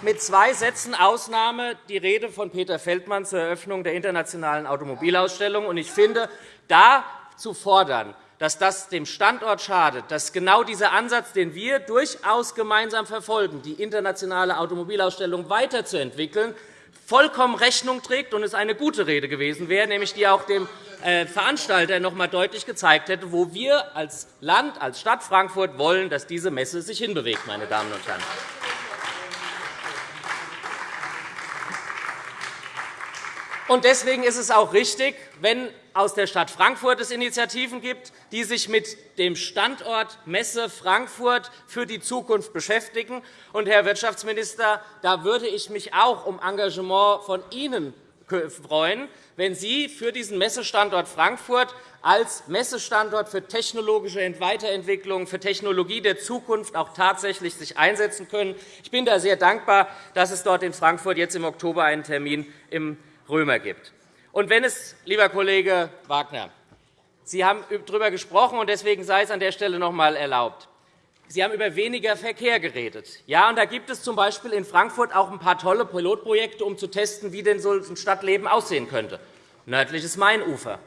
mit zwei Sätzen Ausnahme die Rede von Peter Feldmann zur Eröffnung der Internationalen Automobilausstellung. Ich finde, da zu fordern, dass das dem Standort schadet, dass genau dieser Ansatz, den wir durchaus gemeinsam verfolgen, die internationale Automobilausstellung weiterzuentwickeln, vollkommen Rechnung trägt und es eine gute Rede gewesen wäre, nämlich die auch dem äh, Veranstalter noch einmal deutlich gezeigt hätte, wo wir als Land, als Stadt Frankfurt wollen, dass diese Messe sich hinbewegt. Meine Damen und Herren. Deswegen ist es auch richtig, wenn aus der Stadt Frankfurt es Initiativen gibt, die sich mit dem Standort Messe Frankfurt für die Zukunft beschäftigen. Und, Herr Wirtschaftsminister, da würde ich mich auch um Engagement von Ihnen freuen, wenn Sie für diesen Messestandort Frankfurt als Messestandort für technologische Weiterentwicklung, für Technologie der Zukunft auch tatsächlich sich einsetzen können. Ich bin da sehr dankbar, dass es dort in Frankfurt jetzt im Oktober einen Termin im Römer gibt. Und wenn es, lieber Kollege Wagner, Sie haben darüber gesprochen, und deswegen sei es an der Stelle noch einmal erlaubt. Sie haben über weniger Verkehr geredet. Ja, und da gibt es z. B. in Frankfurt auch ein paar tolle Pilotprojekte, um zu testen, wie denn so ein Stadtleben aussehen könnte. Nördliches Mainufer.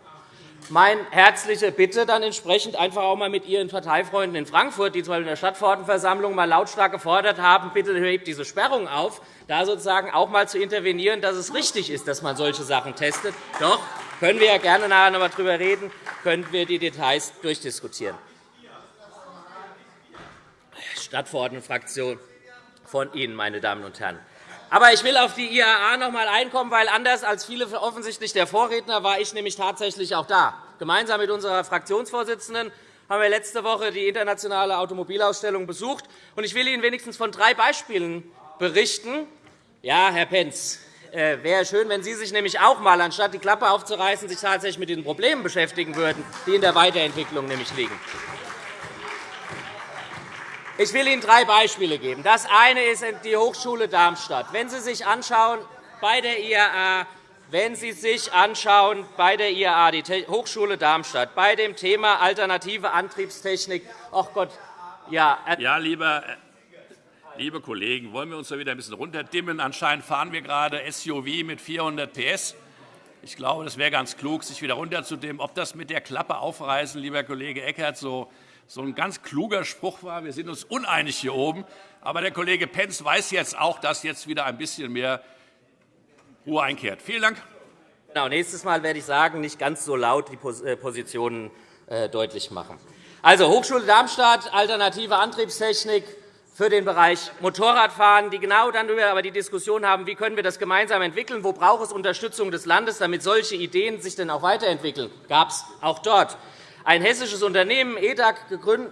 Meine herzliche Bitte dann entsprechend einfach auch einmal mit Ihren Parteifreunden in Frankfurt, die zwar in der Stadtverordnetenversammlung mal lautstark gefordert haben, bitte hebt diese Sperrung auf, da sozusagen auch einmal zu intervenieren, dass es richtig ist, dass man solche Sachen testet. Doch können wir ja gerne nachher noch einmal darüber reden, können wir die Details durchdiskutieren. Stadtverordnetenfraktion von Ihnen, meine Damen und Herren. Aber ich will auf die IAA noch einmal einkommen, weil anders als viele offensichtlich der Vorredner war ich nämlich tatsächlich auch da. Gemeinsam mit unserer Fraktionsvorsitzenden haben wir letzte Woche die internationale Automobilausstellung besucht. Ich will Ihnen wenigstens von drei Beispielen berichten. Ja, Herr Pentz, äh, wäre schön, wenn Sie sich nämlich auch einmal, anstatt die Klappe aufzureißen, sich tatsächlich mit den Problemen beschäftigen würden, die in der Weiterentwicklung nämlich liegen. Ich will Ihnen drei Beispiele geben. Das eine ist die Hochschule Darmstadt. Wenn Sie sich anschauen, bei der IAA, wenn Sie sich anschauen, bei der IAA, die Hochschule Darmstadt, bei dem Thema alternative Antriebstechnik, ach Gott, ja, ja lieber, liebe Kollegen, wollen wir uns da wieder ein bisschen runterdimmen? Anscheinend fahren wir gerade SUV mit 400 PS. Ich glaube, das wäre ganz klug, sich wieder runterzudimmen. Ob das mit der Klappe aufreißen, lieber Kollege Eckert, so so ein ganz kluger Spruch war. Wir sind uns uneinig hier oben. Aber der Kollege Pentz weiß jetzt auch, dass jetzt wieder ein bisschen mehr Ruhe einkehrt. Vielen Dank. Genau, nächstes Mal werde ich sagen, nicht ganz so laut die äh, Positionen äh, deutlich machen. Also Hochschule Darmstadt, alternative Antriebstechnik für den Bereich Motorradfahren, die genau dann aber die Diskussion haben, wie können wir das gemeinsam entwickeln, wo braucht es Unterstützung des Landes, damit solche Ideen sich denn auch weiterentwickeln, gab es auch dort. Ein hessisches Unternehmen, EDAG,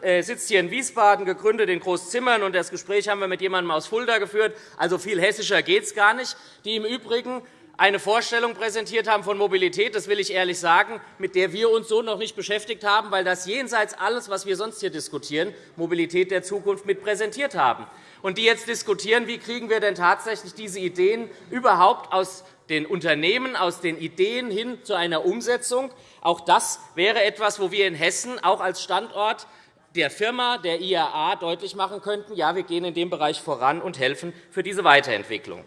äh, sitzt hier in Wiesbaden, gegründet in Großzimmern. Und das Gespräch haben wir mit jemandem aus Fulda geführt. Also viel hessischer geht es gar nicht. Die im Übrigen eine Vorstellung präsentiert haben von Mobilität, das will ich ehrlich sagen, mit der wir uns so noch nicht beschäftigt haben, weil das jenseits alles, was wir sonst hier diskutieren, Mobilität der Zukunft mit präsentiert haben. Und die jetzt diskutieren, wie kriegen wir denn tatsächlich diese Ideen überhaupt aus den Unternehmen, aus den Ideen hin zu einer Umsetzung. Auch das wäre etwas, wo wir in Hessen auch als Standort der Firma, der IAA, deutlich machen könnten, ja, wir gehen in dem Bereich voran und helfen für diese Weiterentwicklung.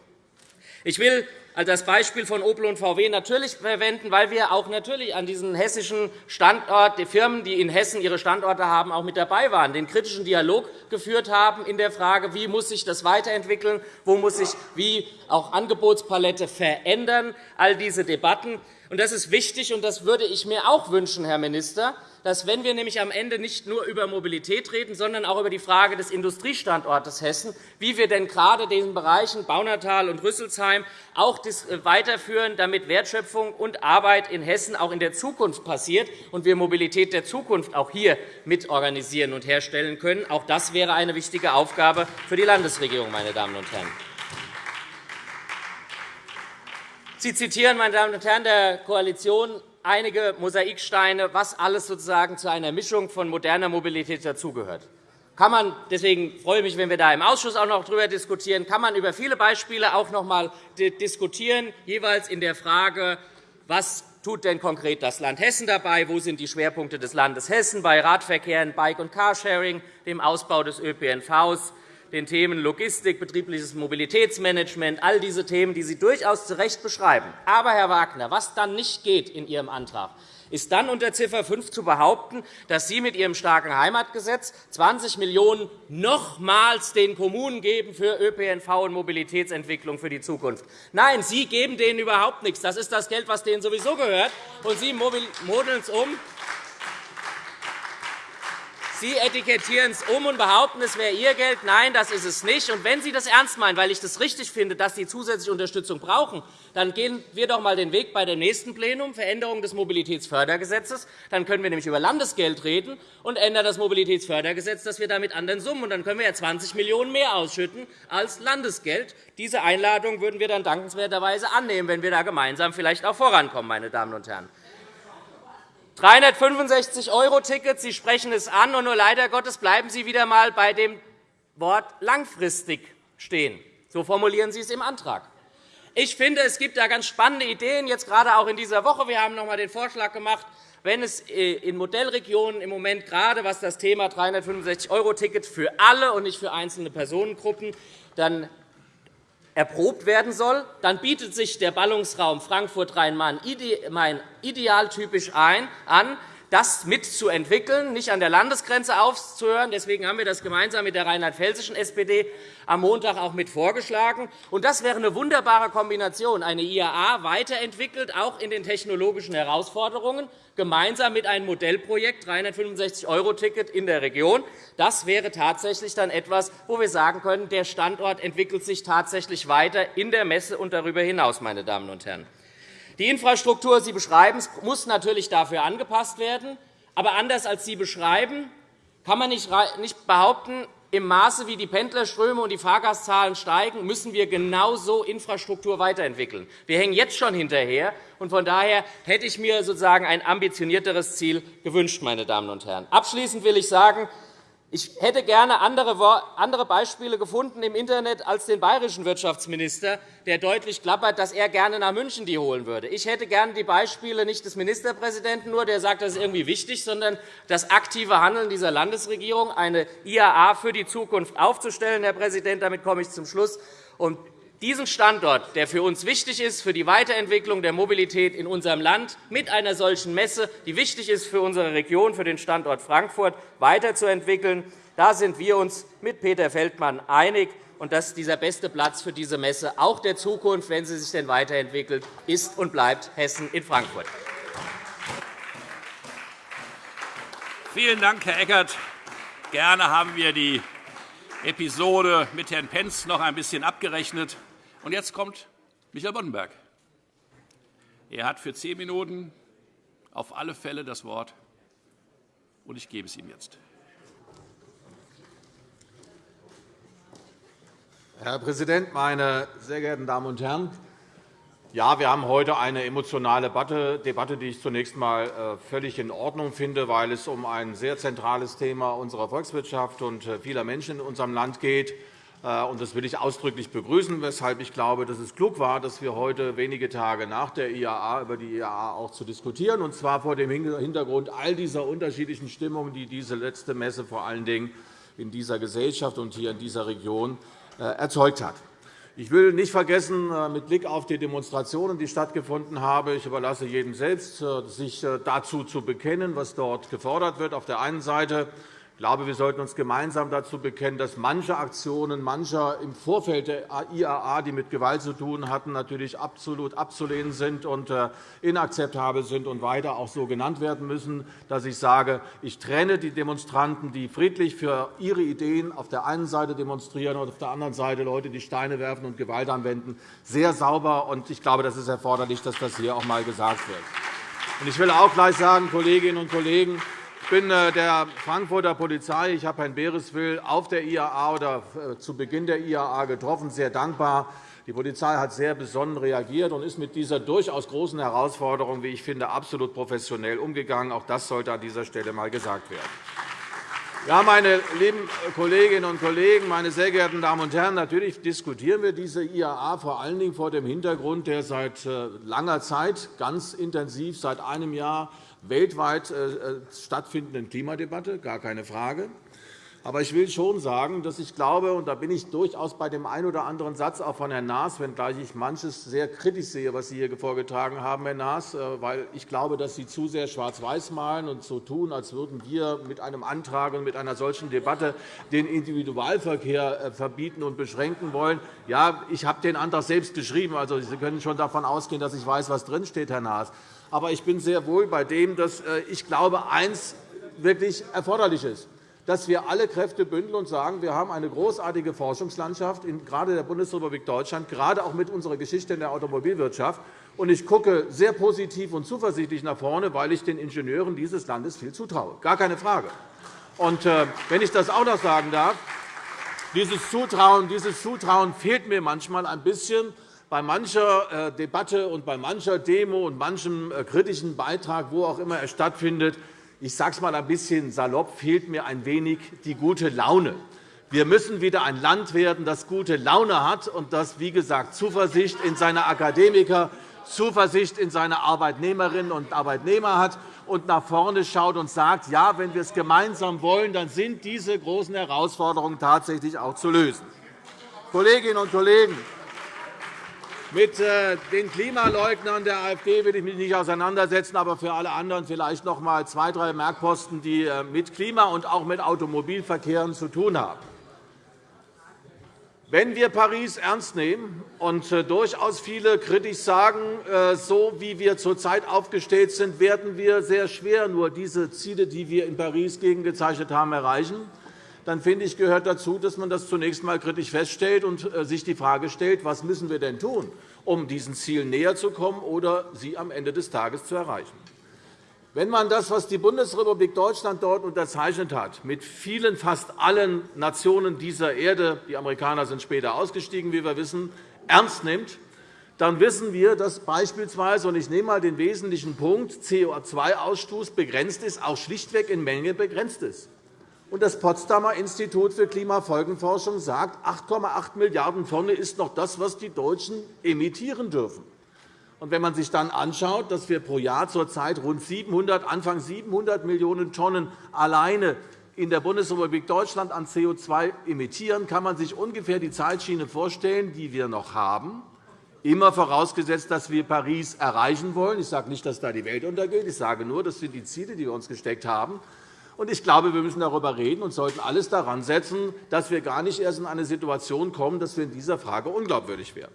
Ich will als das Beispiel von Opel und VW natürlich verwenden, weil wir auch natürlich an diesen hessischen Standort, die Firmen, die in Hessen ihre Standorte haben, auch mit dabei waren, den kritischen Dialog geführt haben in der Frage, wie muss sich das weiterentwickeln, wo muss sich wie auch Angebotspalette verändern, all diese Debatten. Das ist wichtig, und das würde ich mir auch wünschen, Herr Minister, dass, wenn wir nämlich am Ende nicht nur über Mobilität reden, sondern auch über die Frage des Industriestandortes Hessen, wie wir denn gerade den Bereichen Baunatal und Rüsselsheim auch äh, weiterführen, damit Wertschöpfung und Arbeit in Hessen auch in der Zukunft passiert und wir Mobilität der Zukunft auch hier mitorganisieren und herstellen können. Auch das wäre eine wichtige Aufgabe für die Landesregierung, meine Damen und Herren. Sie zitieren, meine Damen und Herren der Koalition, einige Mosaiksteine, was alles sozusagen zu einer Mischung von moderner Mobilität dazugehört. Kann man, deswegen freue ich mich, wenn wir da im Ausschuss auch noch darüber diskutieren, kann man über viele Beispiele auch noch einmal diskutieren, jeweils in der Frage, was tut denn konkret das Land Hessen dabei? Wo sind die Schwerpunkte des Landes Hessen bei Radverkehr, Bike- und Carsharing, dem Ausbau des ÖPNVs, den Themen Logistik, betriebliches Mobilitätsmanagement, all diese Themen, die Sie durchaus zu Recht beschreiben. Aber, Herr Wagner, was dann nicht geht in Ihrem Antrag, ist dann unter Ziffer 5 zu behaupten, dass Sie mit Ihrem starken Heimatgesetz 20 Millionen € nochmals den Kommunen geben für ÖPNV und Mobilitätsentwicklung für die Zukunft. Nein, Sie geben denen überhaupt nichts. Das ist das Geld, das denen sowieso gehört, und Sie modeln es um Sie etikettieren es um und behaupten, es wäre Ihr Geld. Nein, das ist es nicht. Und wenn Sie das ernst meinen, weil ich das richtig finde, dass Sie zusätzliche Unterstützung brauchen, dann gehen wir doch einmal den Weg bei dem nächsten Plenum, Veränderung des Mobilitätsfördergesetzes. Dann können wir nämlich über Landesgeld reden und ändern das Mobilitätsfördergesetz, dass wir damit anderen Summen. Und dann können wir ja 20 Millionen € mehr ausschütten als Landesgeld. Diese Einladung würden wir dann dankenswerterweise annehmen, wenn wir da gemeinsam vielleicht auch vorankommen, meine Damen und Herren. 365-€-Ticket, Sie sprechen es an, und nur leider Gottes bleiben Sie wieder einmal bei dem Wort langfristig stehen. So formulieren Sie es im Antrag. Ich finde, es gibt da ganz spannende Ideen, jetzt gerade auch in dieser Woche. Wir haben noch einmal den Vorschlag gemacht, wenn es äh, in Modellregionen im Moment gerade was das Thema 365-€-Ticket für alle und nicht für einzelne Personengruppen dann erprobt werden soll, dann bietet sich der Ballungsraum Frankfurt-Rhein-Main idealtypisch an, das mitzuentwickeln, nicht an der Landesgrenze aufzuhören. Deswegen haben wir das gemeinsam mit der rheinland-pfälzischen SPD am Montag auch mit vorgeschlagen. das wäre eine wunderbare Kombination, eine IAA weiterentwickelt, auch in den technologischen Herausforderungen, gemeinsam mit einem Modellprojekt 365-€-Ticket in der Region. Das wäre tatsächlich dann etwas, wo wir sagen können, der Standort entwickelt sich tatsächlich weiter in der Messe und darüber hinaus. Meine Damen und Herren. Die Infrastruktur, Sie beschreiben, muss natürlich dafür angepasst werden. Aber anders als Sie beschreiben, kann man nicht behaupten, im Maße, wie die Pendlerströme und die Fahrgastzahlen steigen, müssen wir genauso Infrastruktur weiterentwickeln. Wir hängen jetzt schon hinterher. und Von daher hätte ich mir sozusagen ein ambitionierteres Ziel gewünscht. Meine Damen und Herren. Abschließend will ich sagen, ich hätte gerne andere Beispiele gefunden im Internet als den bayerischen Wirtschaftsminister, der deutlich klappert, dass er gerne nach München die holen würde. Ich hätte gerne die Beispiele nicht des Ministerpräsidenten nur, der sagt, das ist irgendwie wichtig, sondern das aktive Handeln dieser Landesregierung, eine IAA für die Zukunft aufzustellen. Herr Präsident, damit komme ich zum Schluss. Und diesen Standort, der für uns wichtig ist, für die Weiterentwicklung der Mobilität in unserem Land, mit einer solchen Messe, die wichtig ist für unsere Region, für den Standort Frankfurt, weiterzuentwickeln. Da sind wir uns mit Peter Feldmann einig. Und dass dieser beste Platz für diese Messe auch der Zukunft, wenn sie sich denn weiterentwickelt, ist und bleibt Hessen in Frankfurt. Vielen Dank, Herr Eckert. Gerne haben wir die Episode mit Herrn Pentz noch ein bisschen abgerechnet. Und jetzt kommt Michael Boddenberg. Er hat für zehn Minuten auf alle Fälle das Wort. und ich gebe es ihm jetzt. Herr Präsident, meine sehr geehrten Damen und Herren! Ja, wir haben heute eine emotionale Debatte, die ich zunächst einmal äh, völlig in Ordnung finde, weil es um ein sehr zentrales Thema unserer Volkswirtschaft und äh, vieler Menschen in unserem Land geht. Äh, das will ich ausdrücklich begrüßen, weshalb ich glaube, dass es klug war, dass wir heute wenige Tage nach der IAA über die IAA auch zu diskutieren, und zwar vor dem Hintergrund all dieser unterschiedlichen Stimmungen, die diese letzte Messe vor allen Dingen in dieser Gesellschaft und hier in dieser Region erzeugt hat. Ich will nicht vergessen, äh, mit Blick auf die Demonstrationen, die stattgefunden haben, ich überlasse jedem selbst, äh, sich äh, dazu zu bekennen, was dort gefordert wird. Auf der einen Seite ich glaube, wir sollten uns gemeinsam dazu bekennen, dass manche Aktionen mancher im Vorfeld der IAA, die mit Gewalt zu tun hatten, natürlich absolut abzulehnen sind und äh, inakzeptabel sind und weiter auch so genannt werden müssen, dass ich sage, ich trenne die Demonstranten, die friedlich für ihre Ideen auf der einen Seite demonstrieren und auf der anderen Seite Leute, die Steine werfen und Gewalt anwenden, sehr sauber. Ich glaube, das ist erforderlich, dass das hier auch einmal gesagt wird. Ich will auch gleich sagen, Kolleginnen und Kollegen, ich bin äh, der Frankfurter Polizei, ich habe Herrn Bereswil auf der IAA oder äh, zu Beginn der IAA getroffen, sehr dankbar. Die Polizei hat sehr besonnen reagiert und ist mit dieser durchaus großen Herausforderung, wie ich finde, absolut professionell umgegangen. Auch das sollte an dieser Stelle einmal gesagt werden. Ja, meine lieben Kolleginnen und Kollegen, meine sehr geehrten Damen und Herren! Natürlich diskutieren wir diese IAA vor allen Dingen vor dem Hintergrund der seit äh, langer Zeit ganz intensiv, seit einem Jahr weltweit äh, äh, stattfindenden Klimadebatte, gar keine Frage. Aber ich will schon sagen, dass ich glaube, und da bin ich durchaus bei dem einen oder anderen Satz auch von Herrn Naas, wenngleich ich manches sehr kritisch sehe, was Sie hier vorgetragen haben, Herr Naas, äh, weil ich glaube, dass Sie zu sehr schwarz-weiß malen und so tun, als würden wir mit einem Antrag und mit einer solchen Debatte den Individualverkehr verbieten und beschränken wollen. Ja, ich habe den Antrag selbst geschrieben. Also, Sie können schon davon ausgehen, dass ich weiß, was drinsteht, Herr Naas. Aber ich bin sehr wohl bei dem, dass äh, ich glaube, eines wirklich erforderlich ist dass wir alle Kräfte bündeln und sagen, wir haben eine großartige Forschungslandschaft, gerade in der Bundesrepublik Deutschland, gerade auch mit unserer Geschichte in der Automobilwirtschaft. Ich gucke sehr positiv und zuversichtlich nach vorne, weil ich den Ingenieuren dieses Landes viel zutraue. Gar keine Frage. Und, äh, wenn ich das auch noch sagen darf, dieses Zutrauen, dieses Zutrauen fehlt mir manchmal ein bisschen bei mancher äh, Debatte und bei mancher Demo und manchem äh, kritischen Beitrag, wo auch immer er stattfindet, ich sage es einmal ein bisschen salopp, fehlt mir ein wenig die gute Laune. Wir müssen wieder ein Land werden, das gute Laune hat und das, wie gesagt, Zuversicht in seine Akademiker, Zuversicht in seine Arbeitnehmerinnen und Arbeitnehmer hat und nach vorne schaut und sagt, ja, wenn wir es gemeinsam wollen, dann sind diese großen Herausforderungen tatsächlich auch zu lösen. Kolleginnen und Kollegen, mit äh, den Klimaleugnern der AfD will ich mich nicht auseinandersetzen, aber für alle anderen vielleicht noch einmal zwei, drei Merkposten, die äh, mit Klima und auch mit Automobilverkehren zu tun haben. Wenn wir Paris ernst nehmen und äh, durchaus viele kritisch sagen, so wie wir zurzeit aufgestellt sind, werden wir sehr schwer nur diese Ziele, die wir in Paris gegengezeichnet haben, erreichen dann finde ich, gehört dazu, dass man das zunächst einmal kritisch feststellt und sich die Frage stellt, was müssen wir denn tun, um diesen Zielen näher zu kommen oder sie am Ende des Tages zu erreichen. Wenn man das, was die Bundesrepublik Deutschland dort unterzeichnet hat, mit vielen, fast allen Nationen dieser Erde – die Amerikaner sind später ausgestiegen, wie wir wissen – ernst nimmt, dann wissen wir, dass beispielsweise, und ich nehme einmal den wesentlichen Punkt, CO2-Ausstoß begrenzt ist, auch schlichtweg in Menge begrenzt ist. Und das Potsdamer Institut für Klimafolgenforschung sagt, 8,8 Milliarden Tonnen ist noch das, was die Deutschen emittieren dürfen. Und wenn man sich dann anschaut, dass wir pro Jahr zurzeit rund 700, Anfang 700 Millionen Tonnen alleine in der Bundesrepublik Deutschland an CO2 emittieren, kann man sich ungefähr die Zeitschiene vorstellen, die wir noch haben, immer vorausgesetzt, dass wir Paris erreichen wollen. Ich sage nicht, dass da die Welt untergeht. Ich sage nur, das sind die Ziele, die wir uns gesteckt haben. Ich glaube, wir müssen darüber reden und sollten alles daran setzen, dass wir gar nicht erst in eine Situation kommen, dass wir in dieser Frage unglaubwürdig werden.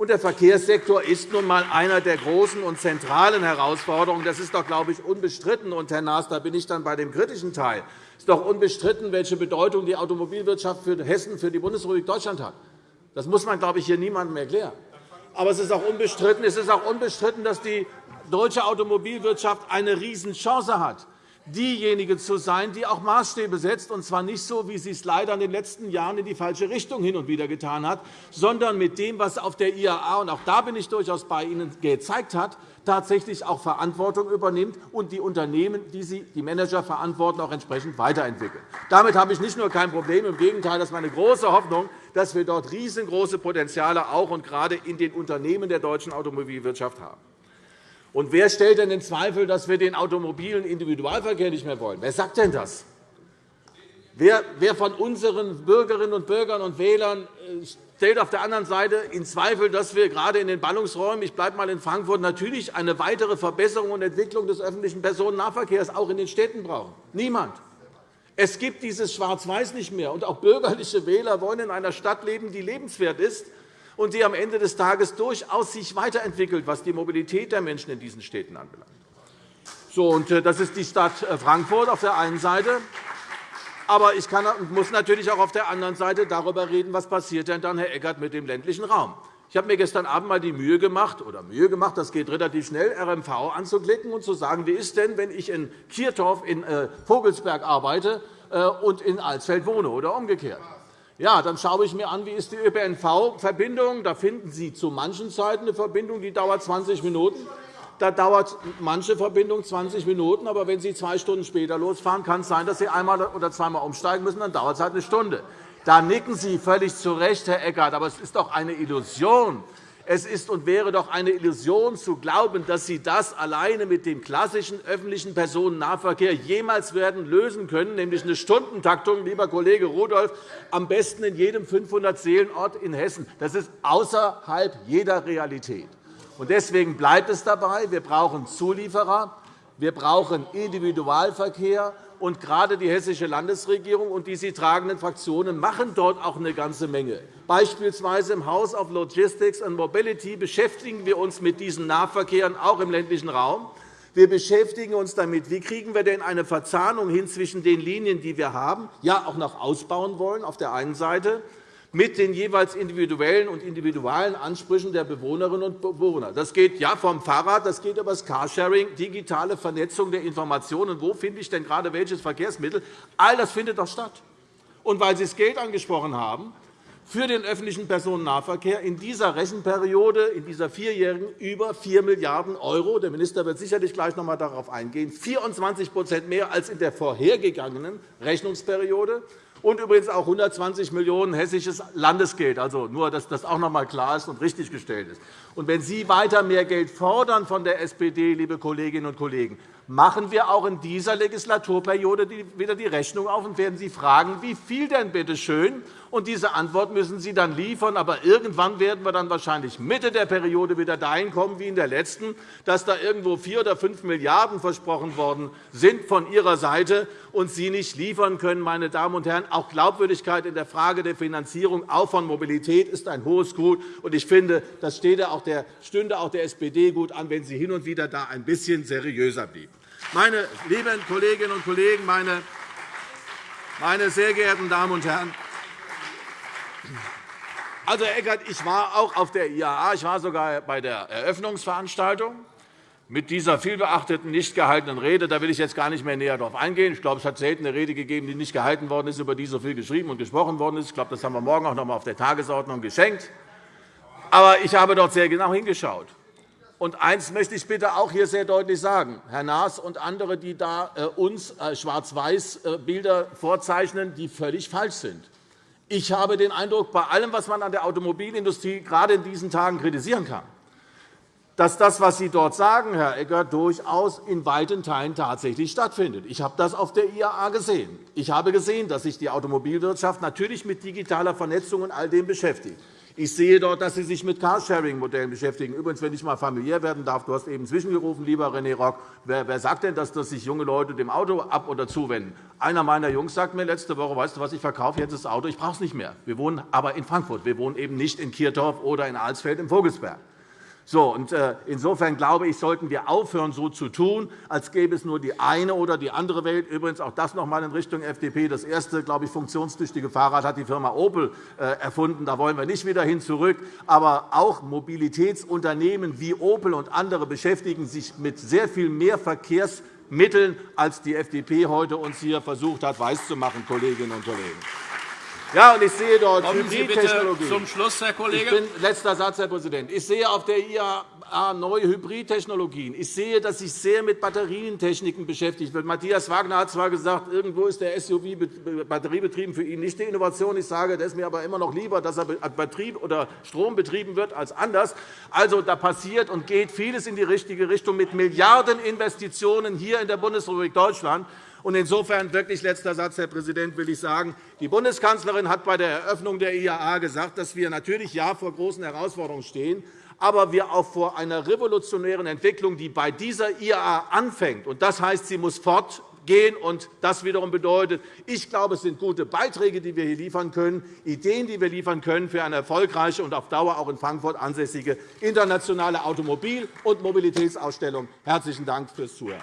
der Verkehrssektor ist nun einmal einer der großen und zentralen Herausforderungen. Das ist doch, glaube ich, unbestritten. Und, Herr Naas, da bin ich dann bei dem kritischen Teil. Es ist doch unbestritten, welche Bedeutung die Automobilwirtschaft für Hessen, für die Bundesrepublik Deutschland hat. Das muss man, glaube ich, hier niemandem erklären. Aber es ist auch unbestritten, es ist auch unbestritten dass die deutsche Automobilwirtschaft eine Riesenchance hat diejenige zu sein, die auch Maßstäbe setzt, und zwar nicht so, wie sie es leider in den letzten Jahren in die falsche Richtung hin und wieder getan hat, sondern mit dem, was auf der IAA, und auch da bin ich durchaus bei Ihnen, gezeigt hat, tatsächlich auch Verantwortung übernimmt und die Unternehmen, die sie die Manager verantworten, auch entsprechend weiterentwickeln. Damit habe ich nicht nur kein Problem, im Gegenteil, das ist meine große Hoffnung, dass wir dort riesengroße Potenziale auch und gerade in den Unternehmen der deutschen Automobilwirtschaft haben. Und wer stellt denn in Zweifel, dass wir den automobilen Individualverkehr nicht mehr wollen? Wer sagt denn das? Wer von unseren Bürgerinnen und Bürgern und Wählern äh, stellt auf der anderen Seite in Zweifel, dass wir gerade in den Ballungsräumen – ich bleibe einmal in Frankfurt – natürlich eine weitere Verbesserung und Entwicklung des öffentlichen Personennahverkehrs auch in den Städten brauchen? Niemand. Es gibt dieses Schwarz-Weiß nicht mehr. Und auch bürgerliche Wähler wollen in einer Stadt leben, die lebenswert ist und die am Ende des Tages durchaus sich weiterentwickelt, was die Mobilität der Menschen in diesen Städten anbelangt. So, und äh, das ist die Stadt äh, Frankfurt auf der einen Seite. Aber ich kann, muss natürlich auch auf der anderen Seite darüber reden, was passiert denn dann, Herr Eckert, mit dem ländlichen Raum. Ich habe mir gestern Abend einmal die Mühe gemacht, oder Mühe gemacht, das geht relativ schnell, RMV anzuklicken und zu sagen, wie ist denn, wenn ich in Kirtorf in äh, Vogelsberg arbeite und in Alsfeld wohne oder umgekehrt. Ja, dann schaue ich mir an, wie ist die ÖPNV-Verbindung. Da finden Sie zu manchen Zeiten eine Verbindung, die dauert 20 Minuten. Da dauert manche Verbindung 20 Minuten. Aber wenn Sie zwei Stunden später losfahren, kann es sein, dass Sie einmal oder zweimal umsteigen müssen. Dann dauert es halt eine Stunde. Da nicken Sie völlig zu Recht, Herr Eckert. Aber es ist doch eine Illusion, es ist und wäre doch eine Illusion zu glauben, dass Sie das alleine mit dem klassischen öffentlichen Personennahverkehr jemals werden lösen können, nämlich eine Stundentaktung, lieber Kollege Rudolph, am besten in jedem 500-Seelenort in Hessen. Das ist außerhalb jeder Realität. Deswegen bleibt es dabei, wir brauchen Zulieferer, wir brauchen Individualverkehr, und gerade die Hessische Landesregierung und die sie tragenden Fraktionen machen dort auch eine ganze Menge. Beispielsweise im House of Logistics and Mobility beschäftigen wir uns mit diesen Nahverkehren auch im ländlichen Raum. Wir beschäftigen uns damit, wie kriegen wir denn eine Verzahnung hin zwischen den Linien, die wir haben, ja auch noch ausbauen wollen auf der einen Seite, mit den jeweils individuellen und individuellen Ansprüchen der Bewohnerinnen und Bewohner. Das geht ja vom Fahrrad, das geht über das Carsharing, digitale Vernetzung der Informationen. Wo finde ich denn gerade welches Verkehrsmittel? All das findet doch statt. Und weil Sie das Geld angesprochen haben, für den öffentlichen Personennahverkehr in dieser Rechenperiode, in dieser vierjährigen, über 4 Milliarden €. Der Minister wird sicherlich gleich noch einmal darauf eingehen. 24% mehr als in der vorhergegangenen Rechnungsperiode und übrigens auch 120 Millionen € hessisches Landesgeld. Also nur, dass das auch noch einmal klar ist und richtiggestellt ist. Und wenn Sie weiter mehr Geld fordern von der SPD, liebe Kolleginnen und Kollegen, machen wir auch in dieser Legislaturperiode wieder die Rechnung auf und werden Sie fragen, wie viel denn bitte schön? Und diese Antwort müssen Sie dann liefern. Aber irgendwann werden wir dann wahrscheinlich Mitte der Periode wieder dahin kommen wie in der letzten, dass da irgendwo 4 oder 5 Milliarden € versprochen worden sind von Ihrer Seite und Sie nicht liefern können. Meine Damen und Herren, auch Glaubwürdigkeit in der Frage der Finanzierung auch von Mobilität ist ein hohes Gut. Und ich finde, das stünde auch der SPD gut an, wenn sie hin und wieder da ein bisschen seriöser blieben. Meine lieben Kolleginnen und Kollegen, meine meine sehr geehrten Damen und Herren, also, Herr Eckert, ich war auch auf der IAA. Ich war sogar bei der Eröffnungsveranstaltung mit dieser vielbeachteten, nicht gehaltenen Rede. Da will ich jetzt gar nicht mehr näher darauf eingehen. Ich glaube, es hat selten eine Rede gegeben, die nicht gehalten worden ist, über die so viel geschrieben und gesprochen worden ist. Ich glaube, das haben wir morgen auch noch einmal auf der Tagesordnung geschenkt. Aber ich habe dort sehr genau hingeschaut. Und eines möchte ich bitte auch hier sehr deutlich sagen. Herr Naas und andere, die da äh, uns äh, Schwarz-Weiß-Bilder vorzeichnen, die völlig falsch sind. Ich habe den Eindruck, bei allem, was man an der Automobilindustrie gerade in diesen Tagen kritisieren kann, dass das, was Sie dort sagen, Herr Egger, durchaus in weiten Teilen tatsächlich stattfindet. Ich habe das auf der IAA gesehen. Ich habe gesehen, dass sich die Automobilwirtschaft natürlich mit digitaler Vernetzung und all dem beschäftigt. Ich sehe dort, dass Sie sich mit Carsharing-Modellen beschäftigen. Übrigens, wenn ich einmal familiär werden darf, du hast eben zwischengerufen, lieber René Rock. Wer, wer sagt denn, dass sich junge Leute dem Auto ab- oder zuwenden? Einer meiner Jungs sagt mir letzte Woche, weißt du was, ich verkaufe jetzt das Auto, ich brauche es nicht mehr. Wir wohnen aber in Frankfurt. Wir wohnen eben nicht in Kirtorf oder in Alsfeld im Vogelsberg. So, und äh, insofern glaube ich, sollten wir aufhören, so zu tun, als gäbe es nur die eine oder die andere Welt. Übrigens auch das noch einmal in Richtung FDP. Das erste, glaube ich, funktionstüchtige Fahrrad hat die Firma Opel äh, erfunden. Da wollen wir nicht wieder hin zurück. Aber auch Mobilitätsunternehmen wie Opel und andere beschäftigen sich mit sehr viel mehr Verkehrs Mitteln, als die FDP heute uns hier versucht hat, weiszumachen, Kolleginnen und Kollegen. Ja, und ich sehe dort Kommen bitte zum Schluss, Herr Kollege. Ich bin, letzter Satz, Herr Präsident. Ich sehe auf der IAA neue Hybridtechnologien. Ich sehe, dass sich sehr mit Batterientechniken beschäftigt wird. Matthias Wagner hat zwar gesagt, irgendwo ist der SUV batteriebetrieben für ihn nicht die Innovation. Ich sage, das ist mir aber immer noch lieber, dass er Betrieb oder Strom betrieben wird als anders. Also, da passiert und geht vieles in die richtige Richtung mit Milliardeninvestitionen hier in der Bundesrepublik Deutschland. Und insofern wirklich letzter Satz, Herr Präsident, will ich sagen, die Bundeskanzlerin hat bei der Eröffnung der IAA gesagt, dass wir natürlich ja vor großen Herausforderungen stehen, aber wir auch vor einer revolutionären Entwicklung, die bei dieser IAA anfängt. Und das heißt, sie muss fortgehen. Und das wiederum bedeutet, ich glaube, es sind gute Beiträge, die wir hier liefern können, Ideen, die wir liefern können für eine erfolgreiche und auf Dauer auch in Frankfurt ansässige internationale Automobil- und Mobilitätsausstellung. Herzlichen Dank fürs Zuhören.